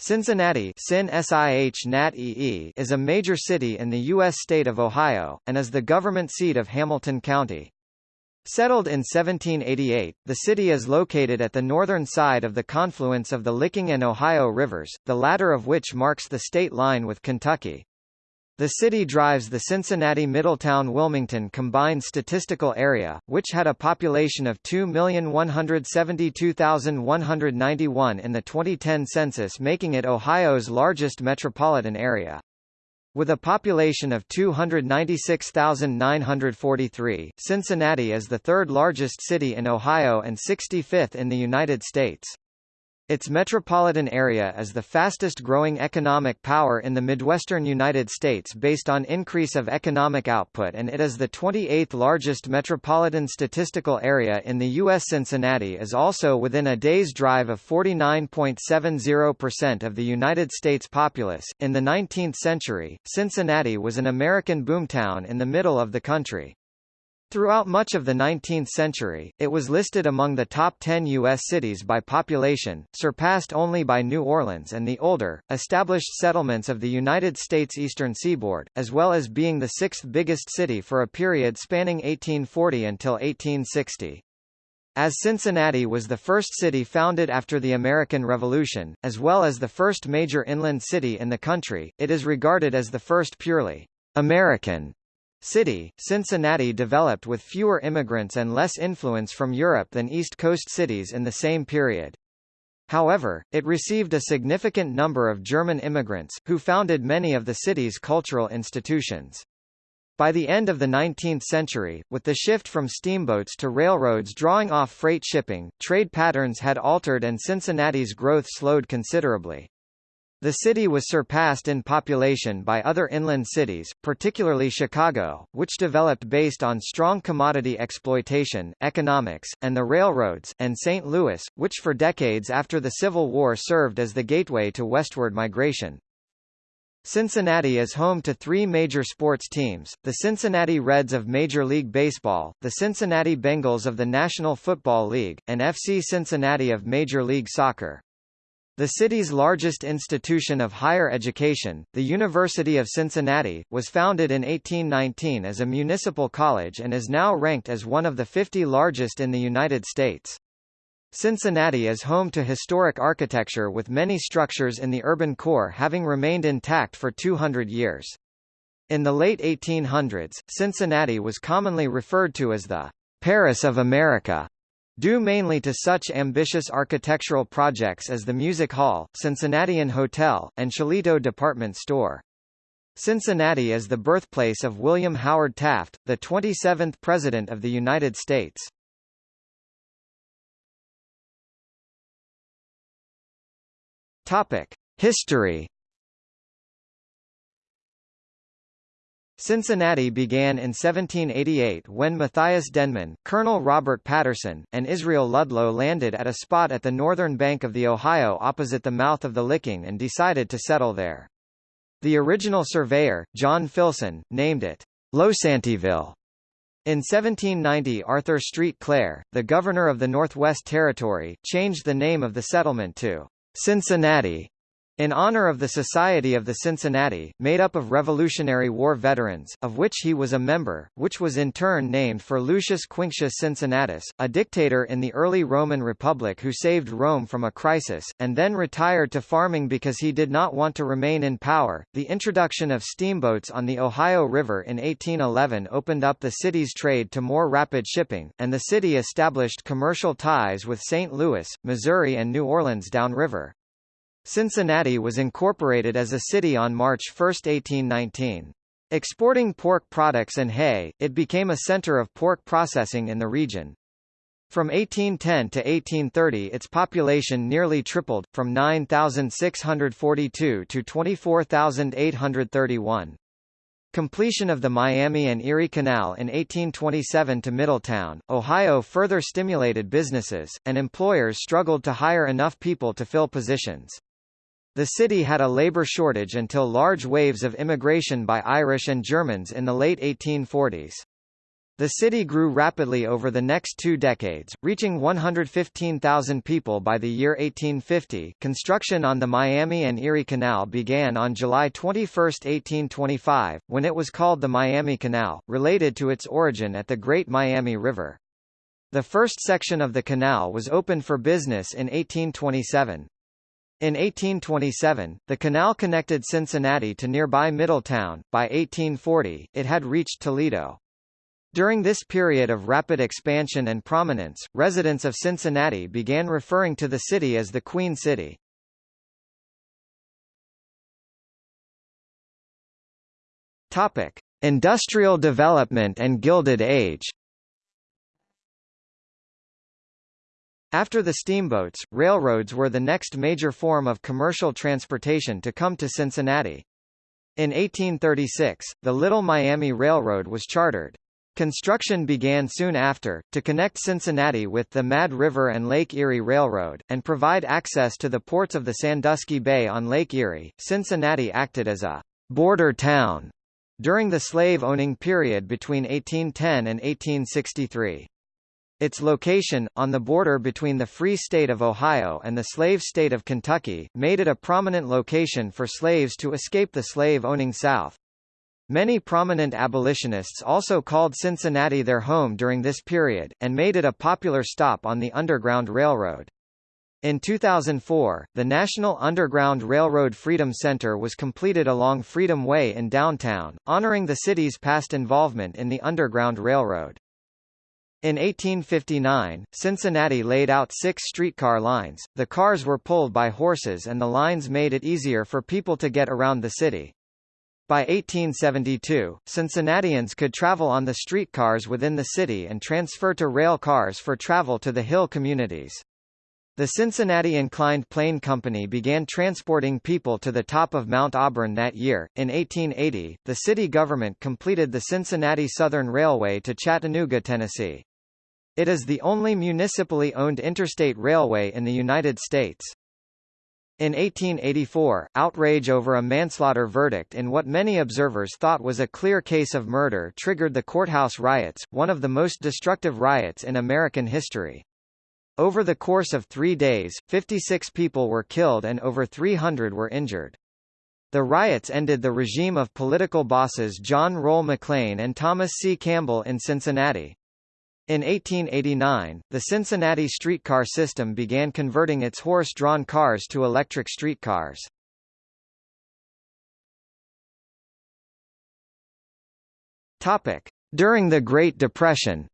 Cincinnati is a major city in the U.S. state of Ohio, and is the government seat of Hamilton County. Settled in 1788, the city is located at the northern side of the confluence of the Licking and Ohio rivers, the latter of which marks the state line with Kentucky. The city drives the Cincinnati-Middletown-Wilmington combined statistical area, which had a population of 2,172,191 in the 2010 census making it Ohio's largest metropolitan area. With a population of 296,943, Cincinnati is the third largest city in Ohio and 65th in the United States. Its metropolitan area is the fastest-growing economic power in the Midwestern United States based on increase of economic output and it is the 28th largest metropolitan statistical area in the U.S. Cincinnati is also within a day's drive of 49.70% of the United States populace. In the 19th century, Cincinnati was an American boomtown in the middle of the country. Throughout much of the 19th century, it was listed among the top 10 U.S. cities by population, surpassed only by New Orleans and the older, established settlements of the United States eastern seaboard, as well as being the sixth biggest city for a period spanning 1840 until 1860. As Cincinnati was the first city founded after the American Revolution, as well as the first major inland city in the country, it is regarded as the first purely American City, Cincinnati developed with fewer immigrants and less influence from Europe than East Coast cities in the same period. However, it received a significant number of German immigrants, who founded many of the city's cultural institutions. By the end of the 19th century, with the shift from steamboats to railroads drawing off freight shipping, trade patterns had altered and Cincinnati's growth slowed considerably. The city was surpassed in population by other inland cities, particularly Chicago, which developed based on strong commodity exploitation, economics, and the railroads, and St. Louis, which for decades after the Civil War served as the gateway to westward migration. Cincinnati is home to three major sports teams, the Cincinnati Reds of Major League Baseball, the Cincinnati Bengals of the National Football League, and FC Cincinnati of Major League Soccer. The city's largest institution of higher education, the University of Cincinnati, was founded in 1819 as a municipal college and is now ranked as one of the 50 largest in the United States. Cincinnati is home to historic architecture with many structures in the urban core having remained intact for 200 years. In the late 1800s, Cincinnati was commonly referred to as the Paris of America Due mainly to such ambitious architectural projects as the Music Hall, Cincinnatian Hotel, and Shillito Department Store. Cincinnati is the birthplace of William Howard Taft, the 27th President of the United States. History Cincinnati began in 1788 when Matthias Denman, Colonel Robert Patterson, and Israel Ludlow landed at a spot at the northern bank of the Ohio opposite the mouth of the Licking and decided to settle there. The original surveyor, John Filson, named it Losantiville. In 1790 Arthur Street Clair, the governor of the Northwest Territory, changed the name of the settlement to Cincinnati in honor of the Society of the Cincinnati, made up of Revolutionary War veterans, of which he was a member, which was in turn named for Lucius Quinctius Cincinnatus, a dictator in the early Roman Republic who saved Rome from a crisis, and then retired to farming because he did not want to remain in power. The introduction of steamboats on the Ohio River in 1811 opened up the city's trade to more rapid shipping, and the city established commercial ties with St. Louis, Missouri and New Orleans downriver. Cincinnati was incorporated as a city on March 1, 1819. Exporting pork products and hay, it became a center of pork processing in the region. From 1810 to 1830 its population nearly tripled, from 9,642 to 24,831. Completion of the Miami and Erie Canal in 1827 to Middletown, Ohio further stimulated businesses, and employers struggled to hire enough people to fill positions. The city had a labor shortage until large waves of immigration by Irish and Germans in the late 1840s. The city grew rapidly over the next two decades, reaching 115,000 people by the year 1850. Construction on the Miami and Erie Canal began on July 21, 1825, when it was called the Miami Canal, related to its origin at the Great Miami River. The first section of the canal was opened for business in 1827. In 1827, the canal connected Cincinnati to nearby Middletown. By 1840, it had reached Toledo. During this period of rapid expansion and prominence, residents of Cincinnati began referring to the city as the Queen City. Topic: Industrial development and Gilded Age. After the steamboats, railroads were the next major form of commercial transportation to come to Cincinnati. In 1836, the Little Miami Railroad was chartered. Construction began soon after, to connect Cincinnati with the Mad River and Lake Erie Railroad, and provide access to the ports of the Sandusky Bay on Lake Erie. Cincinnati acted as a border town during the slave-owning period between 1810 and 1863. Its location, on the border between the Free State of Ohio and the slave state of Kentucky, made it a prominent location for slaves to escape the slave-owning South. Many prominent abolitionists also called Cincinnati their home during this period, and made it a popular stop on the Underground Railroad. In 2004, the National Underground Railroad Freedom Center was completed along Freedom Way in downtown, honoring the city's past involvement in the Underground Railroad. In 1859, Cincinnati laid out six streetcar lines, the cars were pulled by horses and the lines made it easier for people to get around the city. By 1872, Cincinnatians could travel on the streetcars within the city and transfer to rail cars for travel to the hill communities. The Cincinnati Inclined Plane Company began transporting people to the top of Mount Auburn that year. In 1880, the city government completed the Cincinnati Southern Railway to Chattanooga, Tennessee. It is the only municipally owned interstate railway in the United States. In 1884, outrage over a manslaughter verdict in what many observers thought was a clear case of murder triggered the courthouse riots, one of the most destructive riots in American history. Over the course of three days, 56 people were killed and over 300 were injured. The riots ended the regime of political bosses John Roll McLean and Thomas C. Campbell in Cincinnati. In 1889, the Cincinnati streetcar system began converting its horse-drawn cars to electric streetcars. During the Great Depression.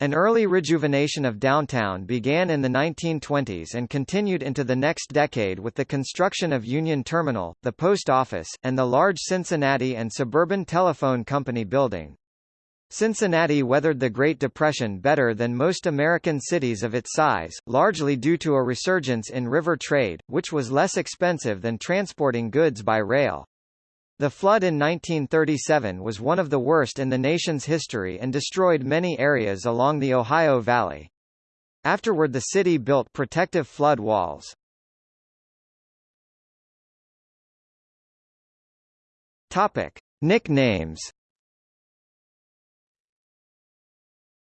An early rejuvenation of downtown began in the 1920s and continued into the next decade with the construction of Union Terminal, the post office, and the large Cincinnati and Suburban Telephone Company building. Cincinnati weathered the Great Depression better than most American cities of its size, largely due to a resurgence in river trade, which was less expensive than transporting goods by rail. The flood in 1937 was one of the worst in the nation's history and destroyed many areas along the Ohio Valley. Afterward the city built protective flood walls. Topic. Nicknames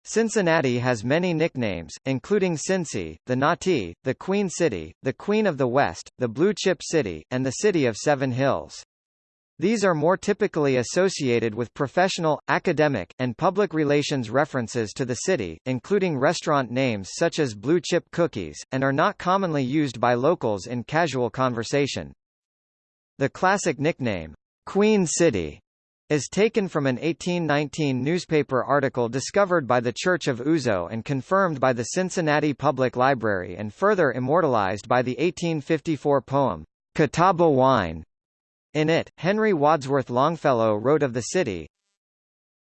Cincinnati has many nicknames, including Cincy, the Nati, the Queen City, the Queen of the West, the Blue Chip City, and the City of Seven Hills. These are more typically associated with professional, academic, and public relations references to the city, including restaurant names such as Blue Chip Cookies, and are not commonly used by locals in casual conversation. The classic nickname, Queen City, is taken from an 1819 newspaper article discovered by the Church of Uzo and confirmed by the Cincinnati Public Library and further immortalized by the 1854 poem, Catawba Wine. In it, Henry Wadsworth Longfellow wrote of the city,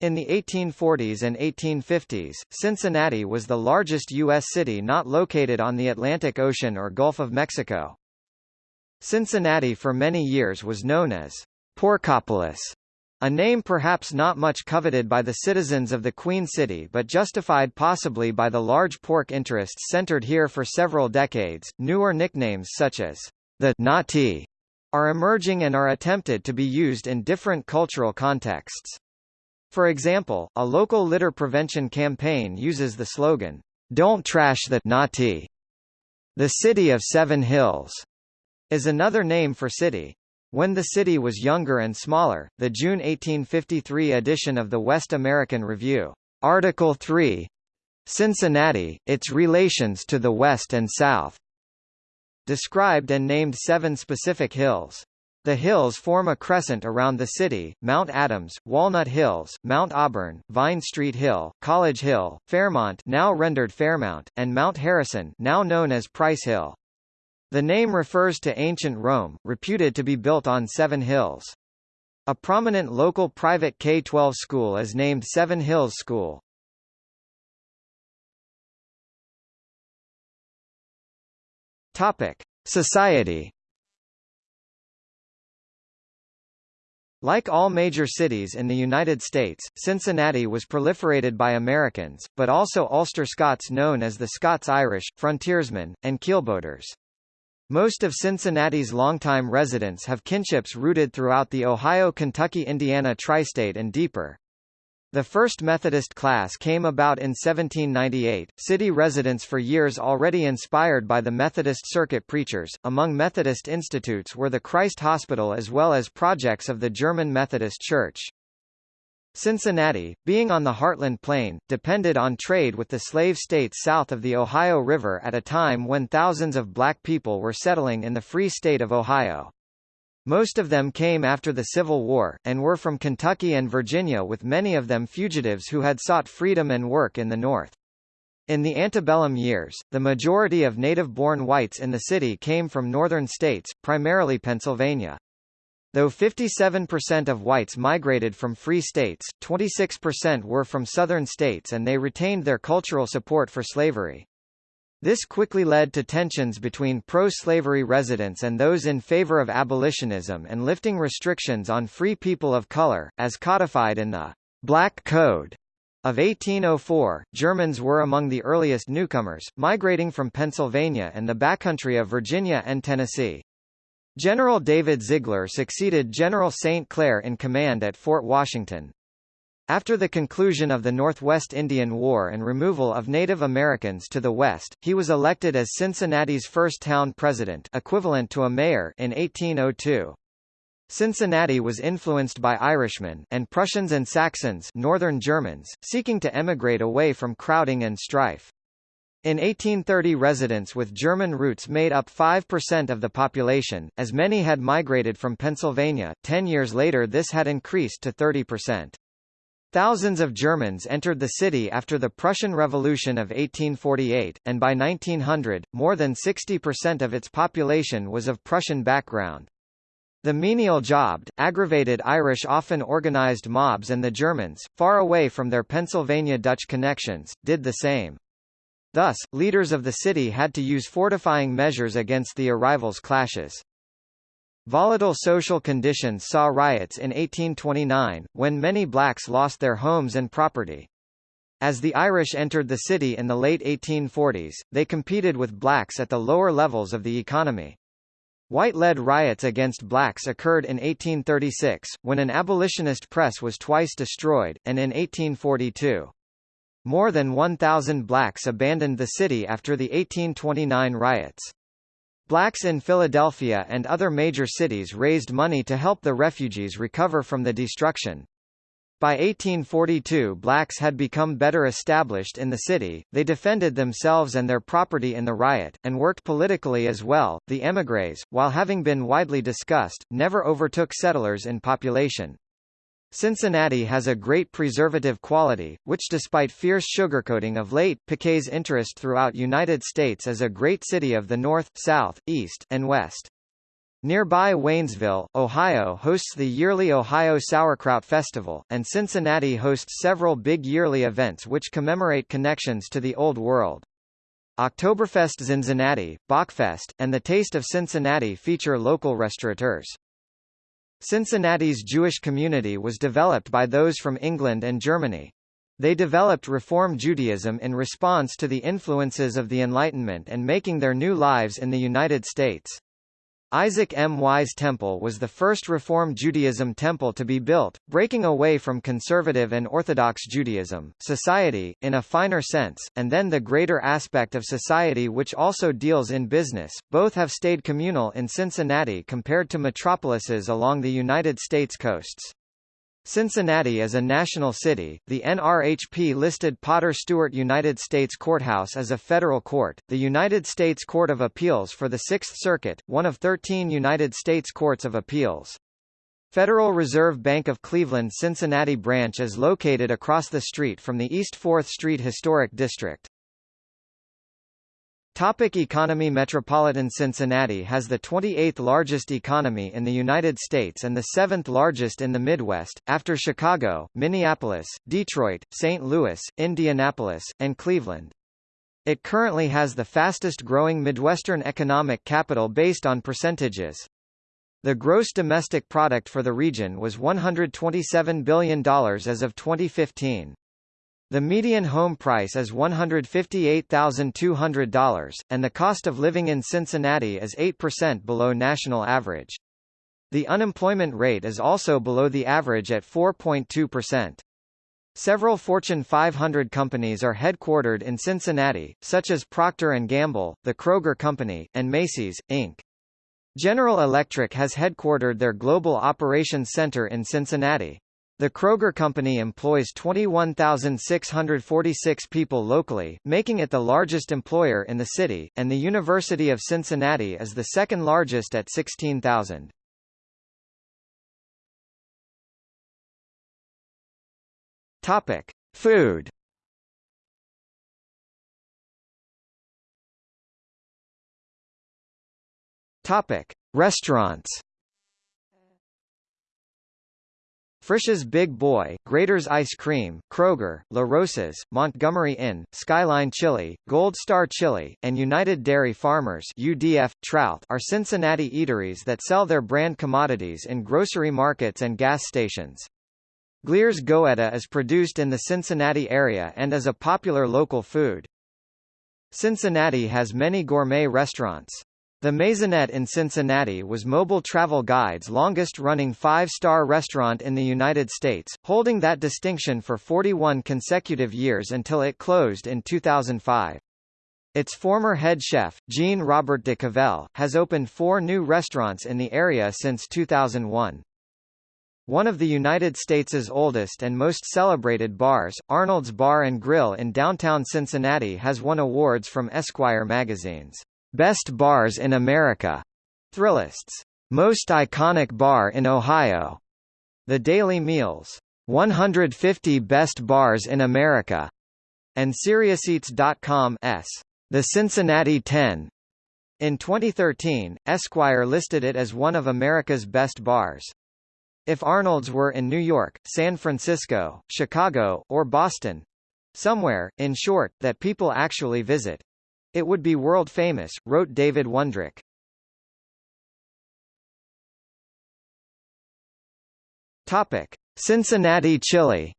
in the 1840s and 1850s, Cincinnati was the largest U.S. city not located on the Atlantic Ocean or Gulf of Mexico. Cincinnati for many years was known as Porkopolis, a name perhaps not much coveted by the citizens of the Queen City but justified possibly by the large pork interests centered here for several decades. Newer nicknames such as the Nati are emerging and are attempted to be used in different cultural contexts. For example, a local litter prevention campaign uses the slogan, Don't trash the Nati. The City of Seven Hills is another name for city. When the city was younger and smaller, the June 1853 edition of the West American Review, Article 3, Cincinnati, its relations to the West and South, described and named seven specific hills. The hills form a crescent around the city, Mount Adams, Walnut Hills, Mount Auburn, Vine Street Hill, College Hill, Fairmont now rendered Fairmount, and Mount Harrison now known as Price Hill. The name refers to ancient Rome, reputed to be built on seven hills. A prominent local private K-12 school is named Seven Hills School. Topic: Society. Like all major cities in the United States, Cincinnati was proliferated by Americans, but also Ulster Scots known as the Scots-Irish, frontiersmen, and keelboaters. Most of Cincinnati's longtime residents have kinships rooted throughout the Ohio-Kentucky-Indiana tri-state and deeper. The first Methodist class came about in 1798, city residents for years already inspired by the Methodist circuit preachers. Among Methodist institutes were the Christ Hospital as well as projects of the German Methodist Church. Cincinnati, being on the Heartland Plain, depended on trade with the slave states south of the Ohio River at a time when thousands of black people were settling in the Free State of Ohio. Most of them came after the Civil War, and were from Kentucky and Virginia with many of them fugitives who had sought freedom and work in the North. In the antebellum years, the majority of native-born whites in the city came from northern states, primarily Pennsylvania. Though 57% of whites migrated from free states, 26% were from southern states and they retained their cultural support for slavery. This quickly led to tensions between pro-slavery residents and those in favor of abolitionism and lifting restrictions on free people of color, as codified in the Black Code of 1804. Germans were among the earliest newcomers, migrating from Pennsylvania and the backcountry of Virginia and Tennessee. General David Ziegler succeeded General St. Clair in command at Fort Washington. After the conclusion of the Northwest Indian War and removal of Native Americans to the west, he was elected as Cincinnati's first town president equivalent to a mayor in 1802. Cincinnati was influenced by Irishmen and Prussians and Saxons northern Germans, seeking to emigrate away from crowding and strife. In 1830 residents with German roots made up 5% of the population, as many had migrated from Pennsylvania, ten years later this had increased to 30%. Thousands of Germans entered the city after the Prussian Revolution of 1848, and by 1900, more than 60% of its population was of Prussian background. The menial jobbed, aggravated Irish often organized mobs and the Germans, far away from their Pennsylvania Dutch connections, did the same. Thus, leaders of the city had to use fortifying measures against the arrivals' clashes. Volatile social conditions saw riots in 1829, when many blacks lost their homes and property. As the Irish entered the city in the late 1840s, they competed with blacks at the lower levels of the economy. White-led riots against blacks occurred in 1836, when an abolitionist press was twice destroyed, and in 1842. More than 1,000 blacks abandoned the city after the 1829 riots. Blacks in Philadelphia and other major cities raised money to help the refugees recover from the destruction. By 1842 blacks had become better established in the city, they defended themselves and their property in the riot, and worked politically as well. The émigrés, while having been widely discussed, never overtook settlers in population. Cincinnati has a great preservative quality, which despite fierce sugarcoating of late, piques interest throughout United States as a great city of the North, South, East, and West. Nearby Waynesville, Ohio hosts the yearly Ohio Sauerkraut Festival, and Cincinnati hosts several big yearly events which commemorate connections to the Old World. Oktoberfest Cincinnati, Bockfest, and the Taste of Cincinnati feature local restaurateurs. Cincinnati's Jewish community was developed by those from England and Germany. They developed Reform Judaism in response to the influences of the Enlightenment and making their new lives in the United States. Isaac M. Wise Temple was the first Reform Judaism temple to be built, breaking away from conservative and Orthodox Judaism, society, in a finer sense, and then the greater aspect of society which also deals in business. Both have stayed communal in Cincinnati compared to metropolises along the United States coasts. Cincinnati is a national city. The NRHP listed Potter Stewart United States Courthouse as a federal court, the United States Court of Appeals for the Sixth Circuit, one of 13 United States Courts of Appeals. Federal Reserve Bank of Cleveland Cincinnati branch is located across the street from the East 4th Street Historic District. Topic economy Metropolitan Cincinnati has the 28th largest economy in the United States and the 7th largest in the Midwest, after Chicago, Minneapolis, Detroit, St. Louis, Indianapolis, and Cleveland. It currently has the fastest growing Midwestern economic capital based on percentages. The gross domestic product for the region was $127 billion as of 2015. The median home price is $158,200, and the cost of living in Cincinnati is 8% below national average. The unemployment rate is also below the average at 4.2%. Several Fortune 500 companies are headquartered in Cincinnati, such as Procter & Gamble, the Kroger Company, and Macy's, Inc. General Electric has headquartered their Global Operations Center in Cincinnati. The Kroger Company employs 21,646 people locally, making it the largest employer in the city, and the University of Cincinnati is the second largest at 16,000. Topic: Food. Topic: Restaurants. Frisch's Big Boy, Graeter's Ice Cream, Kroger, La Rosa's, Montgomery Inn, Skyline Chili, Gold Star Chili, and United Dairy Farmers UDF, Trout are Cincinnati eateries that sell their brand commodities in grocery markets and gas stations. Glier's Goetta is produced in the Cincinnati area and is a popular local food. Cincinnati has many gourmet restaurants. The Maisonette in Cincinnati was Mobil Travel Guide's longest-running five-star restaurant in the United States, holding that distinction for 41 consecutive years until it closed in 2005. Its former head chef, Jean-Robert de Cavel, has opened four new restaurants in the area since 2001. One of the United States' oldest and most celebrated bars, Arnold's Bar and Grill in downtown Cincinnati has won awards from Esquire magazines. Best Bars in America, Thrillist's Most Iconic Bar in Ohio, The Daily Meals. 150 Best Bars in America, and SeriousEats.com's The Cincinnati 10. In 2013, Esquire listed it as one of America's best bars. If Arnold's were in New York, San Francisco, Chicago, or Boston somewhere, in short, that people actually visit, it would be world famous, wrote David Wondrich. Topic: Cincinnati chili.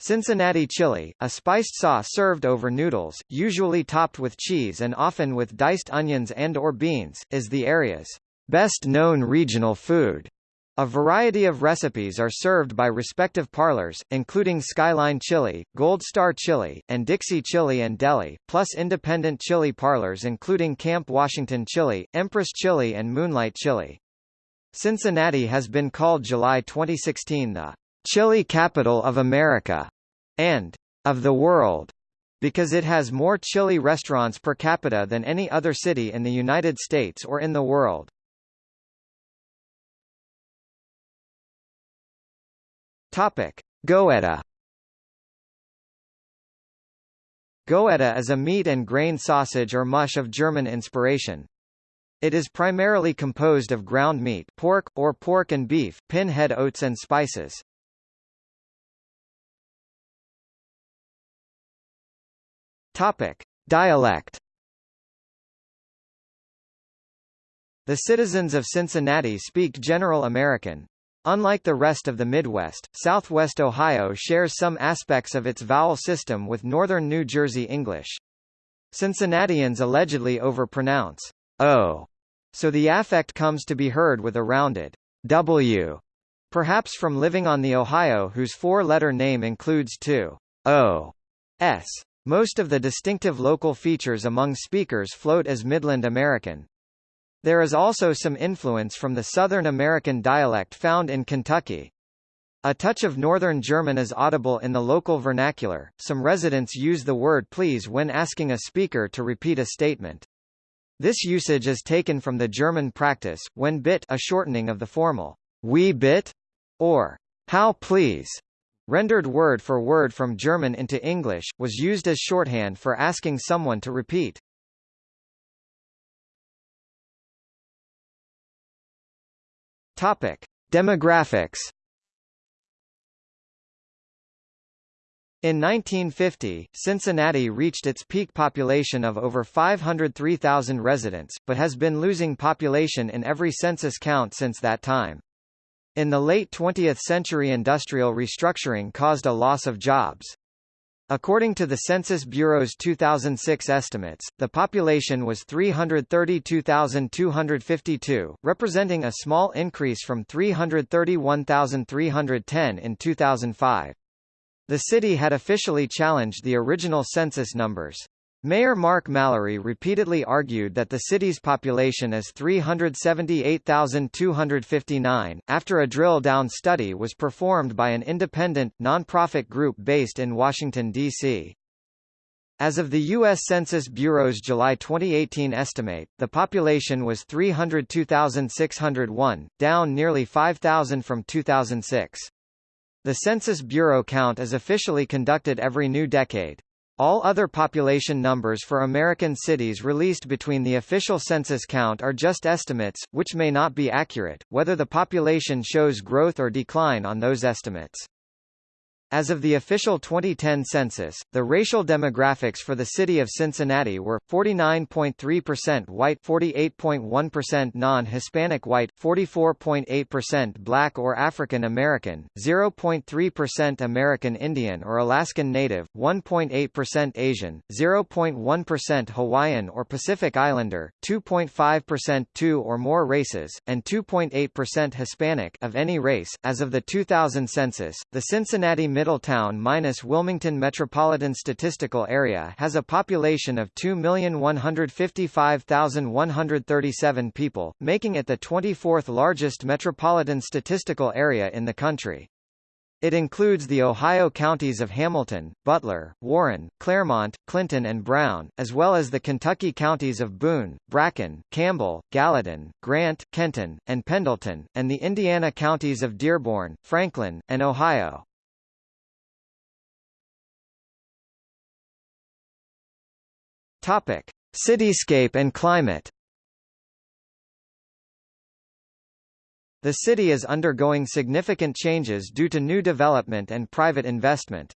Cincinnati chili, a spiced sauce served over noodles, usually topped with cheese and often with diced onions and or beans, is the area's best-known regional food. A variety of recipes are served by respective parlors, including Skyline Chili, Gold Star Chili, and Dixie Chili and Deli, plus independent chili parlors including Camp Washington Chili, Empress Chili and Moonlight Chili. Cincinnati has been called July 2016 the chili capital of America and of the world because it has more chili restaurants per capita than any other city in the United States or in the world. Topic: Goetta. Goetta is a meat and grain sausage or mush of German inspiration. It is primarily composed of ground meat pork, or pork and beef, pinhead oats and spices. Topic. Dialect The citizens of Cincinnati speak General American, Unlike the rest of the Midwest, southwest Ohio shares some aspects of its vowel system with northern New Jersey English. Cincinnatians allegedly overpronounce O, so the affect comes to be heard with a rounded W, perhaps from living on the Ohio whose four-letter name includes two O s. Most of the distinctive local features among speakers float as Midland American. There is also some influence from the Southern American dialect found in Kentucky. A touch of Northern German is audible in the local vernacular. Some residents use the word please when asking a speaker to repeat a statement. This usage is taken from the German practice, when bit a shortening of the formal wie bit or how please rendered word for word from German into English, was used as shorthand for asking someone to repeat. Topic: Demographics In 1950, Cincinnati reached its peak population of over 503,000 residents, but has been losing population in every census count since that time. In the late 20th century industrial restructuring caused a loss of jobs. According to the Census Bureau's 2006 estimates, the population was 332,252, representing a small increase from 331,310 in 2005. The city had officially challenged the original census numbers. Mayor Mark Mallory repeatedly argued that the city's population is 378,259, after a drill-down study was performed by an independent, nonprofit group based in Washington, D.C. As of the U.S. Census Bureau's July 2018 estimate, the population was 302,601, down nearly 5,000 from 2006. The Census Bureau count is officially conducted every new decade. All other population numbers for American cities released between the official census count are just estimates, which may not be accurate, whether the population shows growth or decline on those estimates. As of the official 2010 census, the racial demographics for the city of Cincinnati were 49.3% white, 48.1% non-Hispanic white, 44.8% black or African American, 0.3% American Indian or Alaskan Native, 1.8% Asian, 0.1% Hawaiian or Pacific Islander, 2.5% two or more races, and 2.8% Hispanic of any race. As of the 2000 census, the Cincinnati Middletown minus Wilmington Metropolitan Statistical Area has a population of 2,155,137 people, making it the 24th largest metropolitan statistical area in the country. It includes the Ohio counties of Hamilton, Butler, Warren, Clermont, Clinton and Brown, as well as the Kentucky counties of Boone, Bracken, Campbell, Gallatin, Grant, Kenton, and Pendleton, and the Indiana counties of Dearborn, Franklin, and Ohio. Topic: Cityscape and climate. The city is undergoing significant changes due to new development and private investment.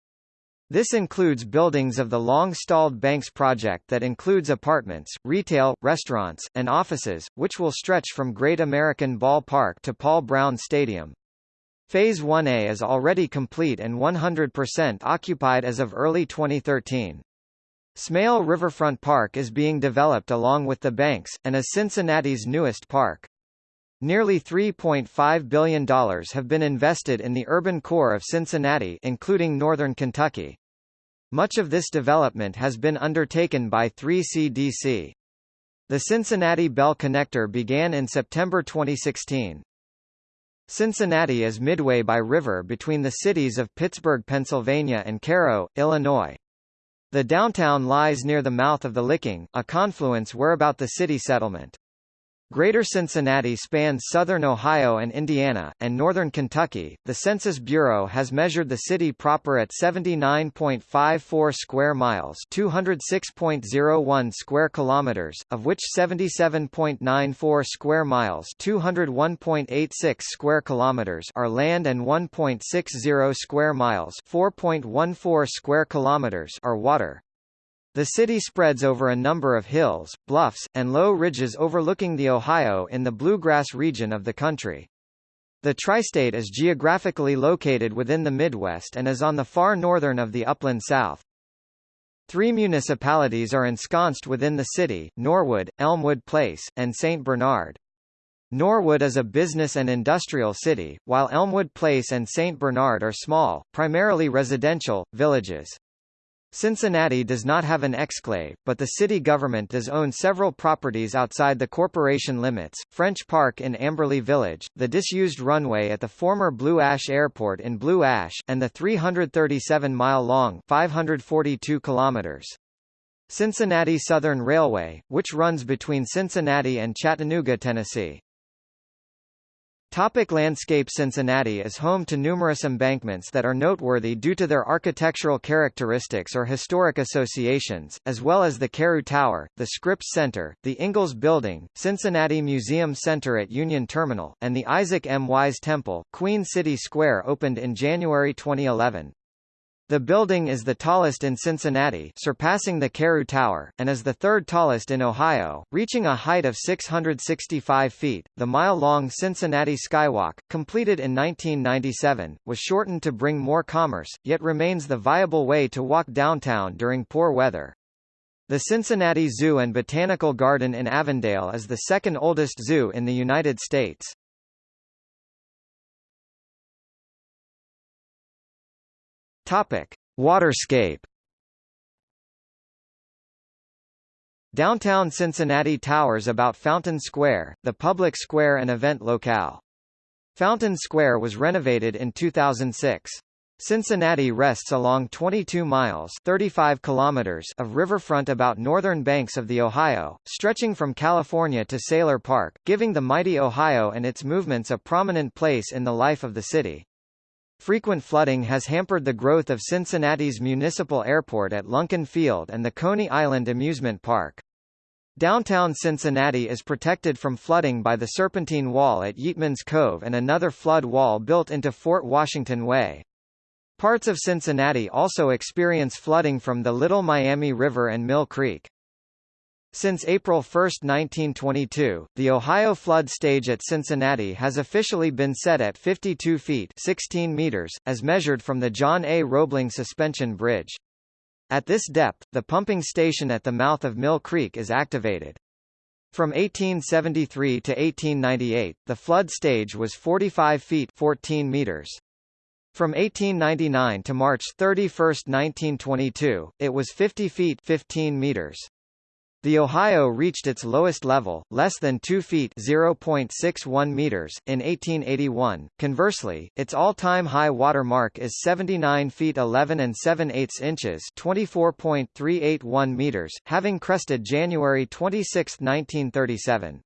This includes buildings of the long-stalled Banks project that includes apartments, retail, restaurants, and offices, which will stretch from Great American Ball Park to Paul Brown Stadium. Phase 1A is already complete and 100% occupied as of early 2013. Smale Riverfront Park is being developed along with the banks, and is Cincinnati's newest park. Nearly $3.5 billion have been invested in the urban core of Cincinnati including northern Kentucky. Much of this development has been undertaken by 3CDC. The Cincinnati Bell Connector began in September 2016. Cincinnati is midway by river between the cities of Pittsburgh, Pennsylvania and Cairo, Illinois. The downtown lies near the mouth of the Licking, a confluence whereabout the city settlement. Greater Cincinnati spans southern Ohio and Indiana, and northern Kentucky. The Census Bureau has measured the city proper at 79.54 square miles, 206.01 square kilometers, of which 77.94 square miles, 201.86 square kilometers are land and 1.60 square miles, 4.14 square kilometers are water. The city spreads over a number of hills, bluffs, and low ridges overlooking the Ohio in the bluegrass region of the country. The tri-state is geographically located within the Midwest and is on the far northern of the upland South. Three municipalities are ensconced within the city, Norwood, Elmwood Place, and St. Bernard. Norwood is a business and industrial city, while Elmwood Place and St. Bernard are small, primarily residential, villages. Cincinnati does not have an exclave, but the city government does own several properties outside the corporation limits, French Park in Amberley Village, the disused runway at the former Blue Ash Airport in Blue Ash, and the 337-mile-long Cincinnati Southern Railway, which runs between Cincinnati and Chattanooga, Tennessee. Topic landscape Cincinnati is home to numerous embankments that are noteworthy due to their architectural characteristics or historic associations, as well as the Carew Tower, the Scripps Center, the Ingalls Building, Cincinnati Museum Center at Union Terminal, and the Isaac M. Wise Temple. Queen City Square opened in January 2011. The building is the tallest in Cincinnati surpassing the Carew Tower, and is the third tallest in Ohio, reaching a height of 665 feet. The mile-long Cincinnati Skywalk, completed in 1997, was shortened to bring more commerce, yet remains the viable way to walk downtown during poor weather. The Cincinnati Zoo and Botanical Garden in Avondale is the second oldest zoo in the United States. Topic: Waterscape. Downtown Cincinnati towers about Fountain Square, the public square and event locale. Fountain Square was renovated in 2006. Cincinnati rests along 22 miles 35 kilometers of riverfront about northern banks of the Ohio, stretching from California to Sayler Park, giving the mighty Ohio and its movements a prominent place in the life of the city. Frequent flooding has hampered the growth of Cincinnati's municipal airport at Lunken Field and the Coney Island Amusement Park. Downtown Cincinnati is protected from flooding by the Serpentine Wall at Yeatman's Cove and another flood wall built into Fort Washington Way. Parts of Cincinnati also experience flooding from the Little Miami River and Mill Creek. Since April 1, 1922, the Ohio flood stage at Cincinnati has officially been set at 52 feet 16 meters, as measured from the John A. Roebling Suspension Bridge. At this depth, the pumping station at the mouth of Mill Creek is activated. From 1873 to 1898, the flood stage was 45 feet 14 meters. From 1899 to March 31, 1922, it was 50 feet 15 meters. The Ohio reached its lowest level, less than 2 feet (0.61 meters) in 1881. Conversely, its all-time high water mark is 79 feet 11 and 7 eighths inches (24.381 meters), having crested January 26, 1937.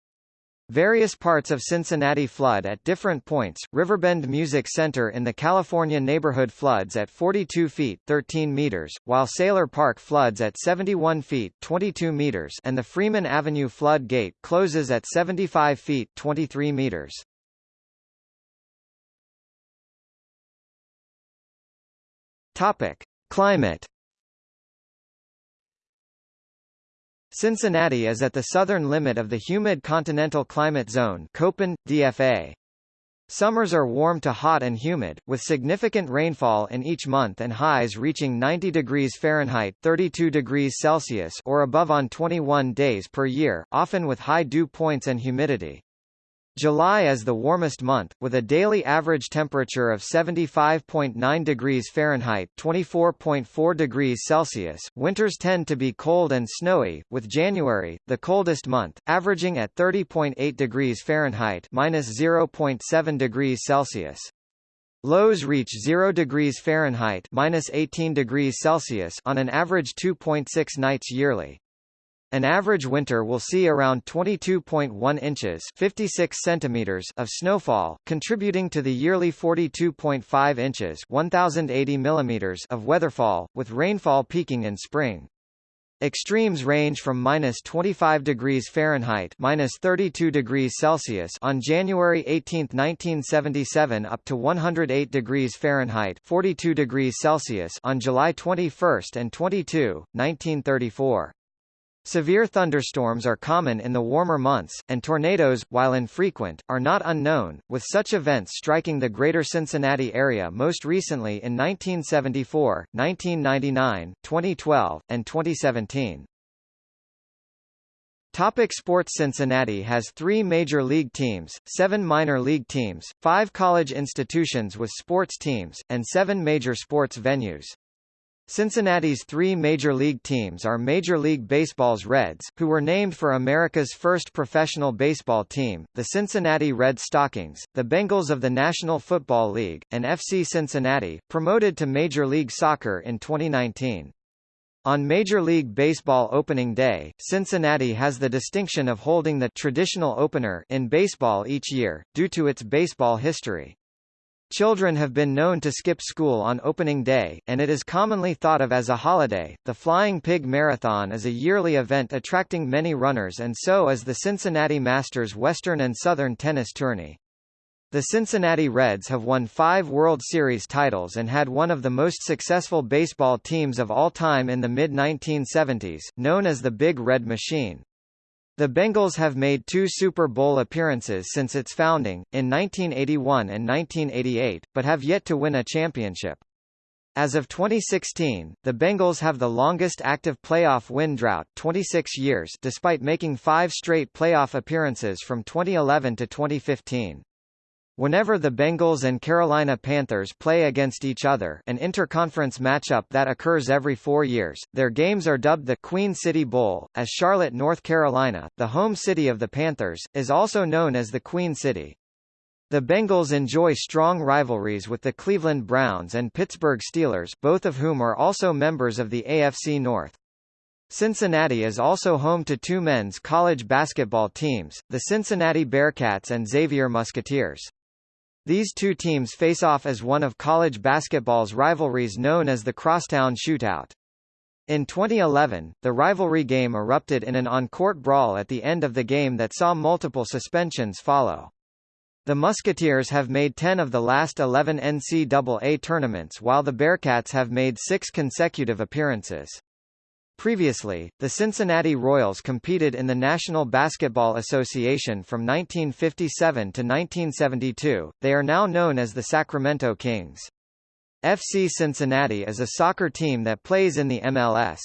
Various parts of Cincinnati flood at different points. Riverbend Music Center in the California neighborhood floods at 42 feet 13 meters, while Sayler Park floods at 71 feet 22 meters and the Freeman Avenue flood gate closes at 75 feet 23 meters. Topic: Climate Cincinnati is at the southern limit of the humid continental climate zone Köppen, DFA. Summers are warm to hot and humid, with significant rainfall in each month and highs reaching 90 degrees Fahrenheit 32 degrees Celsius or above on 21 days per year, often with high dew points and humidity. July is the warmest month, with a daily average temperature of 75.9 degrees Fahrenheit 24.4 degrees Celsius. Winters tend to be cold and snowy, with January, the coldest month, averaging at 30.8 degrees Fahrenheit minus 0.7 degrees Celsius. Lows reach 0 degrees Fahrenheit minus 18 degrees Celsius on an average 2.6 nights yearly. An average winter will see around 22.1 inches 56 centimeters of snowfall, contributing to the yearly 42.5 inches 1,080 millimeters of weatherfall, with rainfall peaking in spring. Extremes range from minus 25 degrees Fahrenheit minus 32 degrees Celsius on January 18, 1977 up to 108 degrees Fahrenheit 42 degrees Celsius on July 21 and 22, 1934. Severe thunderstorms are common in the warmer months, and tornadoes, while infrequent, are not unknown, with such events striking the greater Cincinnati area most recently in 1974, 1999, 2012, and 2017. Topic sports Cincinnati has three major league teams, seven minor league teams, five college institutions with sports teams, and seven major sports venues. Cincinnati's three Major League teams are Major League Baseball's Reds, who were named for America's first professional baseball team, the Cincinnati Red Stockings, the Bengals of the National Football League, and FC Cincinnati, promoted to Major League Soccer in 2019. On Major League Baseball opening day, Cincinnati has the distinction of holding the traditional opener in baseball each year, due to its baseball history. Children have been known to skip school on opening day, and it is commonly thought of as a holiday. The Flying Pig Marathon is a yearly event attracting many runners and so is the Cincinnati Masters Western and Southern Tennis Tourney. The Cincinnati Reds have won five World Series titles and had one of the most successful baseball teams of all time in the mid-1970s, known as the Big Red Machine. The Bengals have made two Super Bowl appearances since its founding, in 1981 and 1988, but have yet to win a championship. As of 2016, the Bengals have the longest active playoff win drought 26 years despite making five straight playoff appearances from 2011 to 2015. Whenever the Bengals and Carolina Panthers play against each other an interconference matchup that occurs every four years, their games are dubbed the Queen City Bowl, as Charlotte, North Carolina, the home city of the Panthers, is also known as the Queen City. The Bengals enjoy strong rivalries with the Cleveland Browns and Pittsburgh Steelers both of whom are also members of the AFC North. Cincinnati is also home to two men's college basketball teams, the Cincinnati Bearcats and Xavier Musketeers. These two teams face off as one of college basketball's rivalries known as the Crosstown Shootout. In 2011, the rivalry game erupted in an on-court brawl at the end of the game that saw multiple suspensions follow. The Musketeers have made 10 of the last 11 NCAA tournaments while the Bearcats have made six consecutive appearances. Previously, the Cincinnati Royals competed in the National Basketball Association from 1957 to 1972, they are now known as the Sacramento Kings. FC Cincinnati is a soccer team that plays in the MLS.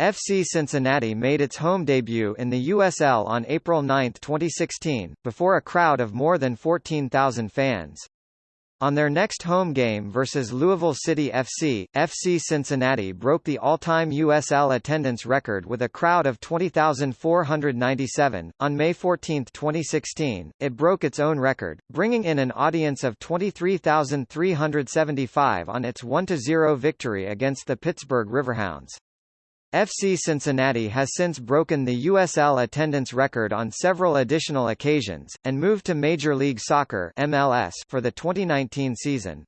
FC Cincinnati made its home debut in the USL on April 9, 2016, before a crowd of more than 14,000 fans. On their next home game versus Louisville City FC, FC Cincinnati broke the all-time USL attendance record with a crowd of 20,497. On May 14, 2016, it broke its own record, bringing in an audience of 23,375 on its 1-0 victory against the Pittsburgh Riverhounds. FC Cincinnati has since broken the USL attendance record on several additional occasions, and moved to Major League Soccer MLS for the 2019 season.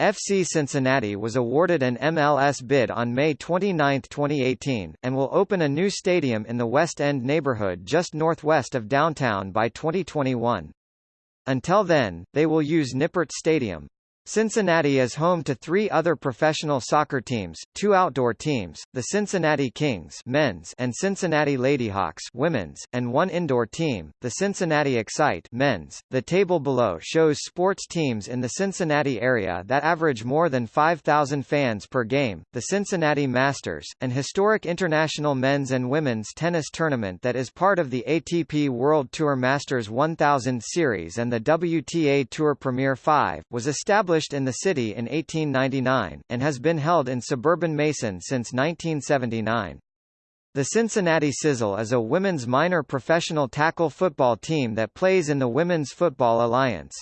FC Cincinnati was awarded an MLS bid on May 29, 2018, and will open a new stadium in the West End neighborhood just northwest of downtown by 2021. Until then, they will use Nippert Stadium. Cincinnati is home to three other professional soccer teams, two outdoor teams, the Cincinnati Kings men's and Cincinnati Ladyhawks women's, and one indoor team, the Cincinnati Excite men's. The table below shows sports teams in the Cincinnati area that average more than 5,000 fans per game, the Cincinnati Masters, an historic international men's and women's tennis tournament that is part of the ATP World Tour Masters 1000 series and the WTA Tour Premier 5, was established established in the city in 1899, and has been held in suburban Mason since 1979. The Cincinnati Sizzle is a women's minor professional tackle football team that plays in the Women's Football Alliance.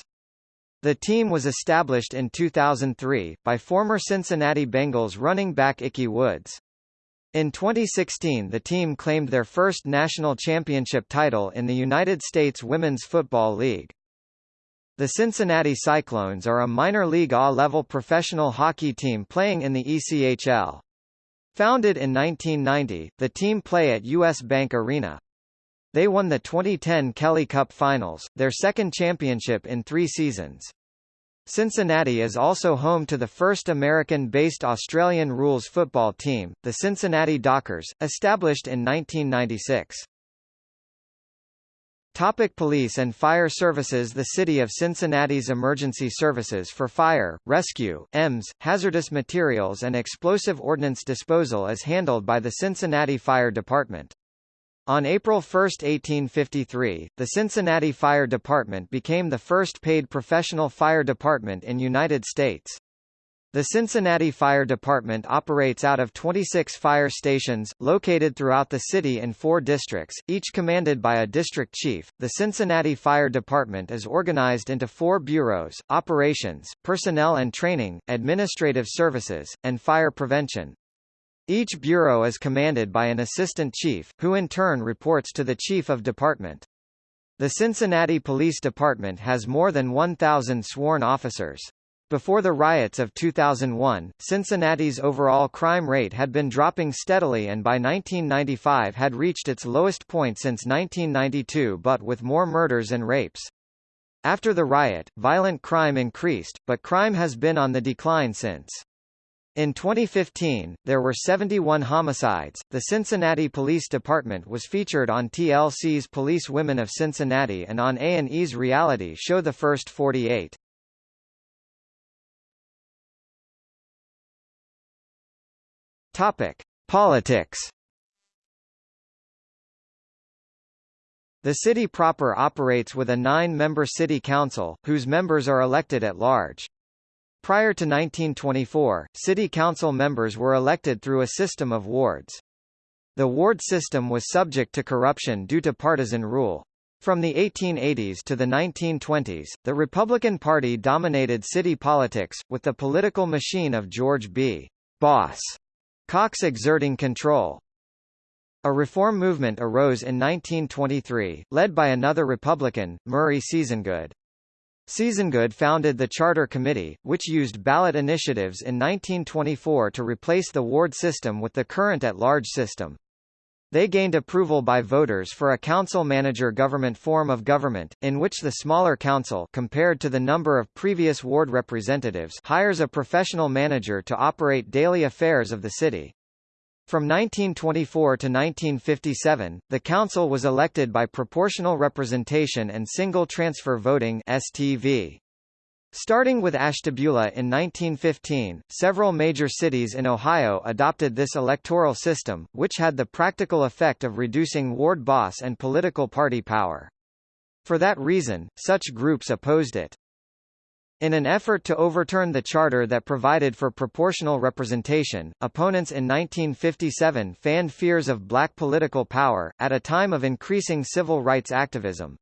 The team was established in 2003, by former Cincinnati Bengals running back Ickey Woods. In 2016 the team claimed their first national championship title in the United States Women's Football League. The Cincinnati Cyclones are a minor league A-level professional hockey team playing in the ECHL. Founded in 1990, the team play at US Bank Arena. They won the 2010 Kelly Cup Finals, their second championship in three seasons. Cincinnati is also home to the first American-based Australian rules football team, the Cincinnati Dockers, established in 1996. Topic police and fire services The City of Cincinnati's emergency services for fire, rescue, EMS, hazardous materials and explosive ordnance disposal is handled by the Cincinnati Fire Department. On April 1, 1853, the Cincinnati Fire Department became the first paid professional fire department in United States. The Cincinnati Fire Department operates out of 26 fire stations, located throughout the city in four districts, each commanded by a district chief. The Cincinnati Fire Department is organized into four bureaus, operations, personnel and training, administrative services, and fire prevention. Each bureau is commanded by an assistant chief, who in turn reports to the chief of department. The Cincinnati Police Department has more than 1,000 sworn officers. Before the riots of 2001, Cincinnati's overall crime rate had been dropping steadily and by 1995 had reached its lowest point since 1992 but with more murders and rapes. After the riot, violent crime increased, but crime has been on the decline since. In 2015, there were 71 homicides. The Cincinnati Police Department was featured on TLC's Police Women of Cincinnati and on A&E's reality show The First 48. Topic: Politics. The city proper operates with a nine-member city council, whose members are elected at large. Prior to 1924, city council members were elected through a system of wards. The ward system was subject to corruption due to partisan rule. From the 1880s to the 1920s, the Republican Party dominated city politics, with the political machine of George B. Boss Cox exerting control. A reform movement arose in 1923, led by another Republican, Murray Seasongood. Seasongood founded the Charter Committee, which used ballot initiatives in 1924 to replace the ward system with the current at-large system. They gained approval by voters for a council-manager government form of government, in which the smaller council compared to the number of previous ward representatives hires a professional manager to operate daily affairs of the city. From 1924 to 1957, the council was elected by proportional representation and single transfer voting STV. Starting with Ashtabula in 1915, several major cities in Ohio adopted this electoral system, which had the practical effect of reducing ward boss and political party power. For that reason, such groups opposed it. In an effort to overturn the charter that provided for proportional representation, opponents in 1957 fanned fears of black political power, at a time of increasing civil rights activism.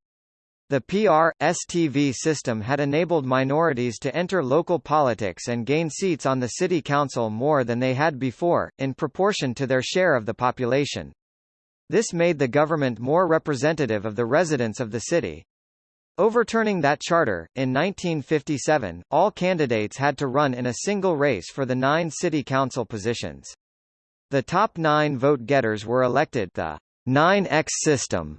The PR-STV system had enabled minorities to enter local politics and gain seats on the city council more than they had before, in proportion to their share of the population. This made the government more representative of the residents of the city. Overturning that charter, in 1957, all candidates had to run in a single race for the nine city council positions. The top nine vote-getters were elected the 9X system,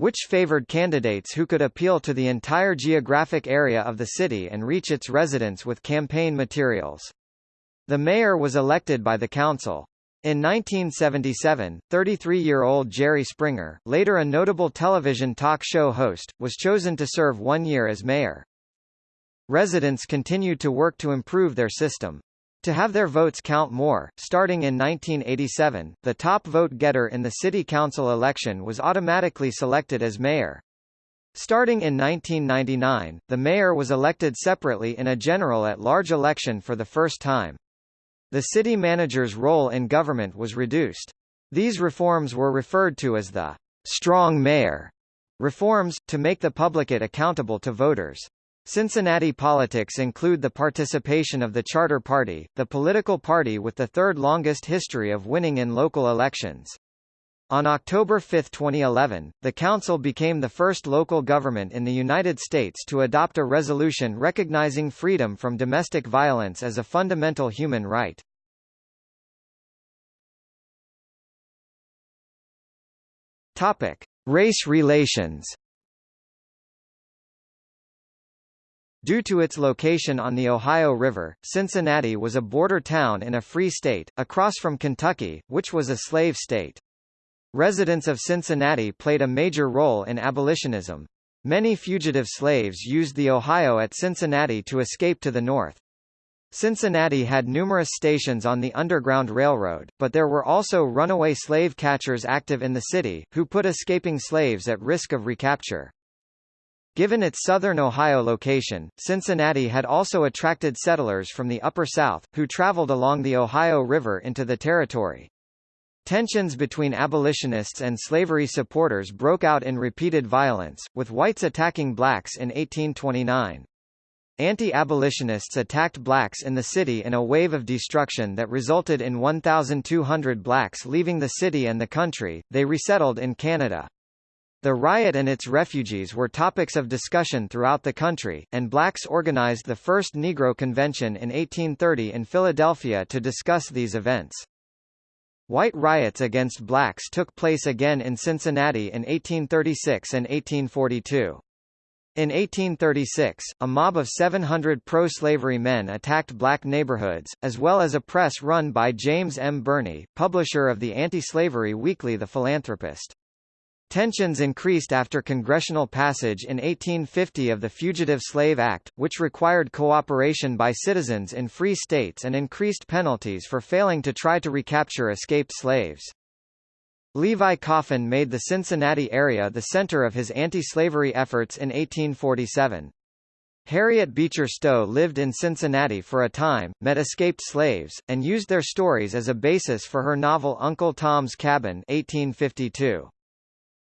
which favored candidates who could appeal to the entire geographic area of the city and reach its residents with campaign materials. The mayor was elected by the council. In 1977, 33-year-old Jerry Springer, later a notable television talk show host, was chosen to serve one year as mayor. Residents continued to work to improve their system. To have their votes count more, starting in 1987, the top vote-getter in the city council election was automatically selected as mayor. Starting in 1999, the mayor was elected separately in a general at-large election for the first time. The city manager's role in government was reduced. These reforms were referred to as the strong mayor reforms, to make the publicate accountable to voters. Cincinnati politics include the participation of the Charter Party, the political party with the third longest history of winning in local elections. On October 5, 2011, the Council became the first local government in the United States to adopt a resolution recognizing freedom from domestic violence as a fundamental human right. Topic: Race relations. Due to its location on the Ohio River, Cincinnati was a border town in a free state, across from Kentucky, which was a slave state. Residents of Cincinnati played a major role in abolitionism. Many fugitive slaves used the Ohio at Cincinnati to escape to the north. Cincinnati had numerous stations on the Underground Railroad, but there were also runaway slave catchers active in the city, who put escaping slaves at risk of recapture. Given its southern Ohio location, Cincinnati had also attracted settlers from the Upper South, who traveled along the Ohio River into the territory. Tensions between abolitionists and slavery supporters broke out in repeated violence, with whites attacking blacks in 1829. Anti-abolitionists attacked blacks in the city in a wave of destruction that resulted in 1,200 blacks leaving the city and the country, they resettled in Canada. The riot and its refugees were topics of discussion throughout the country, and blacks organized the first Negro Convention in 1830 in Philadelphia to discuss these events. White riots against blacks took place again in Cincinnati in 1836 and 1842. In 1836, a mob of 700 pro-slavery men attacked black neighborhoods, as well as a press run by James M. Birney, publisher of the anti-slavery weekly The Philanthropist. Tensions increased after congressional passage in 1850 of the Fugitive Slave Act, which required cooperation by citizens in free states and increased penalties for failing to try to recapture escaped slaves. Levi Coffin made the Cincinnati area the center of his anti-slavery efforts in 1847. Harriet Beecher Stowe lived in Cincinnati for a time, met escaped slaves, and used their stories as a basis for her novel Uncle Tom's Cabin 1852.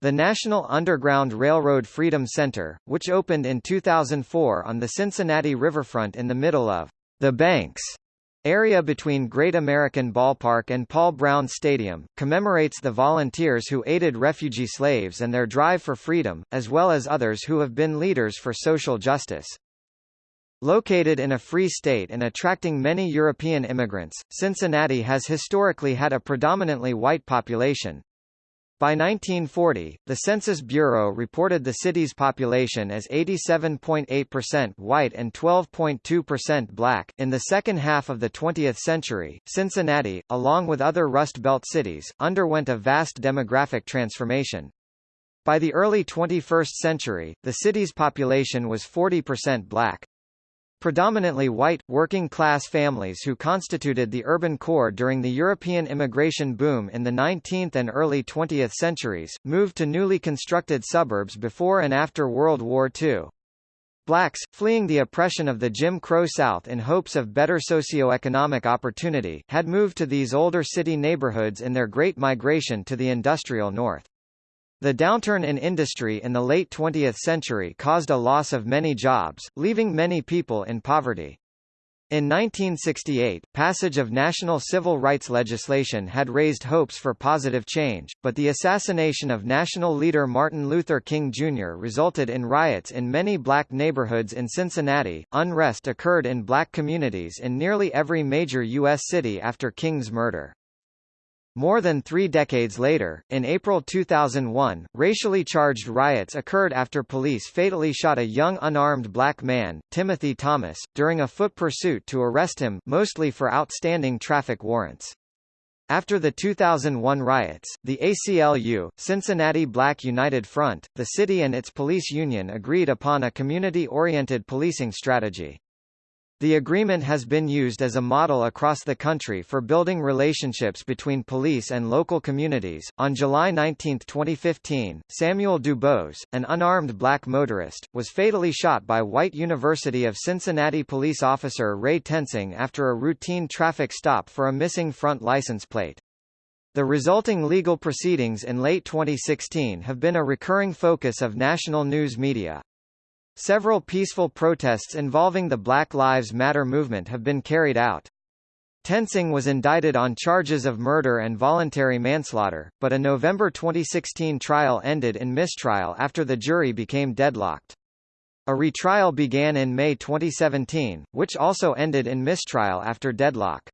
The National Underground Railroad Freedom Center, which opened in 2004 on the Cincinnati riverfront in the middle of the Banks area between Great American Ballpark and Paul Brown Stadium, commemorates the volunteers who aided refugee slaves and their drive for freedom, as well as others who have been leaders for social justice. Located in a free state and attracting many European immigrants, Cincinnati has historically had a predominantly white population, by 1940, the Census Bureau reported the city's population as 87.8% white and 12.2% black. In the second half of the 20th century, Cincinnati, along with other Rust Belt cities, underwent a vast demographic transformation. By the early 21st century, the city's population was 40% black. Predominantly white, working-class families who constituted the urban core during the European immigration boom in the 19th and early 20th centuries, moved to newly constructed suburbs before and after World War II. Blacks, fleeing the oppression of the Jim Crow South in hopes of better socio-economic opportunity, had moved to these older city neighborhoods in their Great Migration to the industrial North. The downturn in industry in the late 20th century caused a loss of many jobs, leaving many people in poverty. In 1968, passage of national civil rights legislation had raised hopes for positive change, but the assassination of national leader Martin Luther King Jr. resulted in riots in many black neighborhoods in Cincinnati. Unrest occurred in black communities in nearly every major U.S. city after King's murder. More than three decades later, in April 2001, racially charged riots occurred after police fatally shot a young unarmed black man, Timothy Thomas, during a foot pursuit to arrest him mostly for outstanding traffic warrants. After the 2001 riots, the ACLU, Cincinnati Black United Front, the city and its police union agreed upon a community-oriented policing strategy. The agreement has been used as a model across the country for building relationships between police and local communities. On July 19, 2015, Samuel Dubose, an unarmed black motorist, was fatally shot by white University of Cincinnati police officer Ray Tensing after a routine traffic stop for a missing front license plate. The resulting legal proceedings in late 2016 have been a recurring focus of national news media. Several peaceful protests involving the Black Lives Matter movement have been carried out. Tensing was indicted on charges of murder and voluntary manslaughter, but a November 2016 trial ended in mistrial after the jury became deadlocked. A retrial began in May 2017, which also ended in mistrial after deadlock.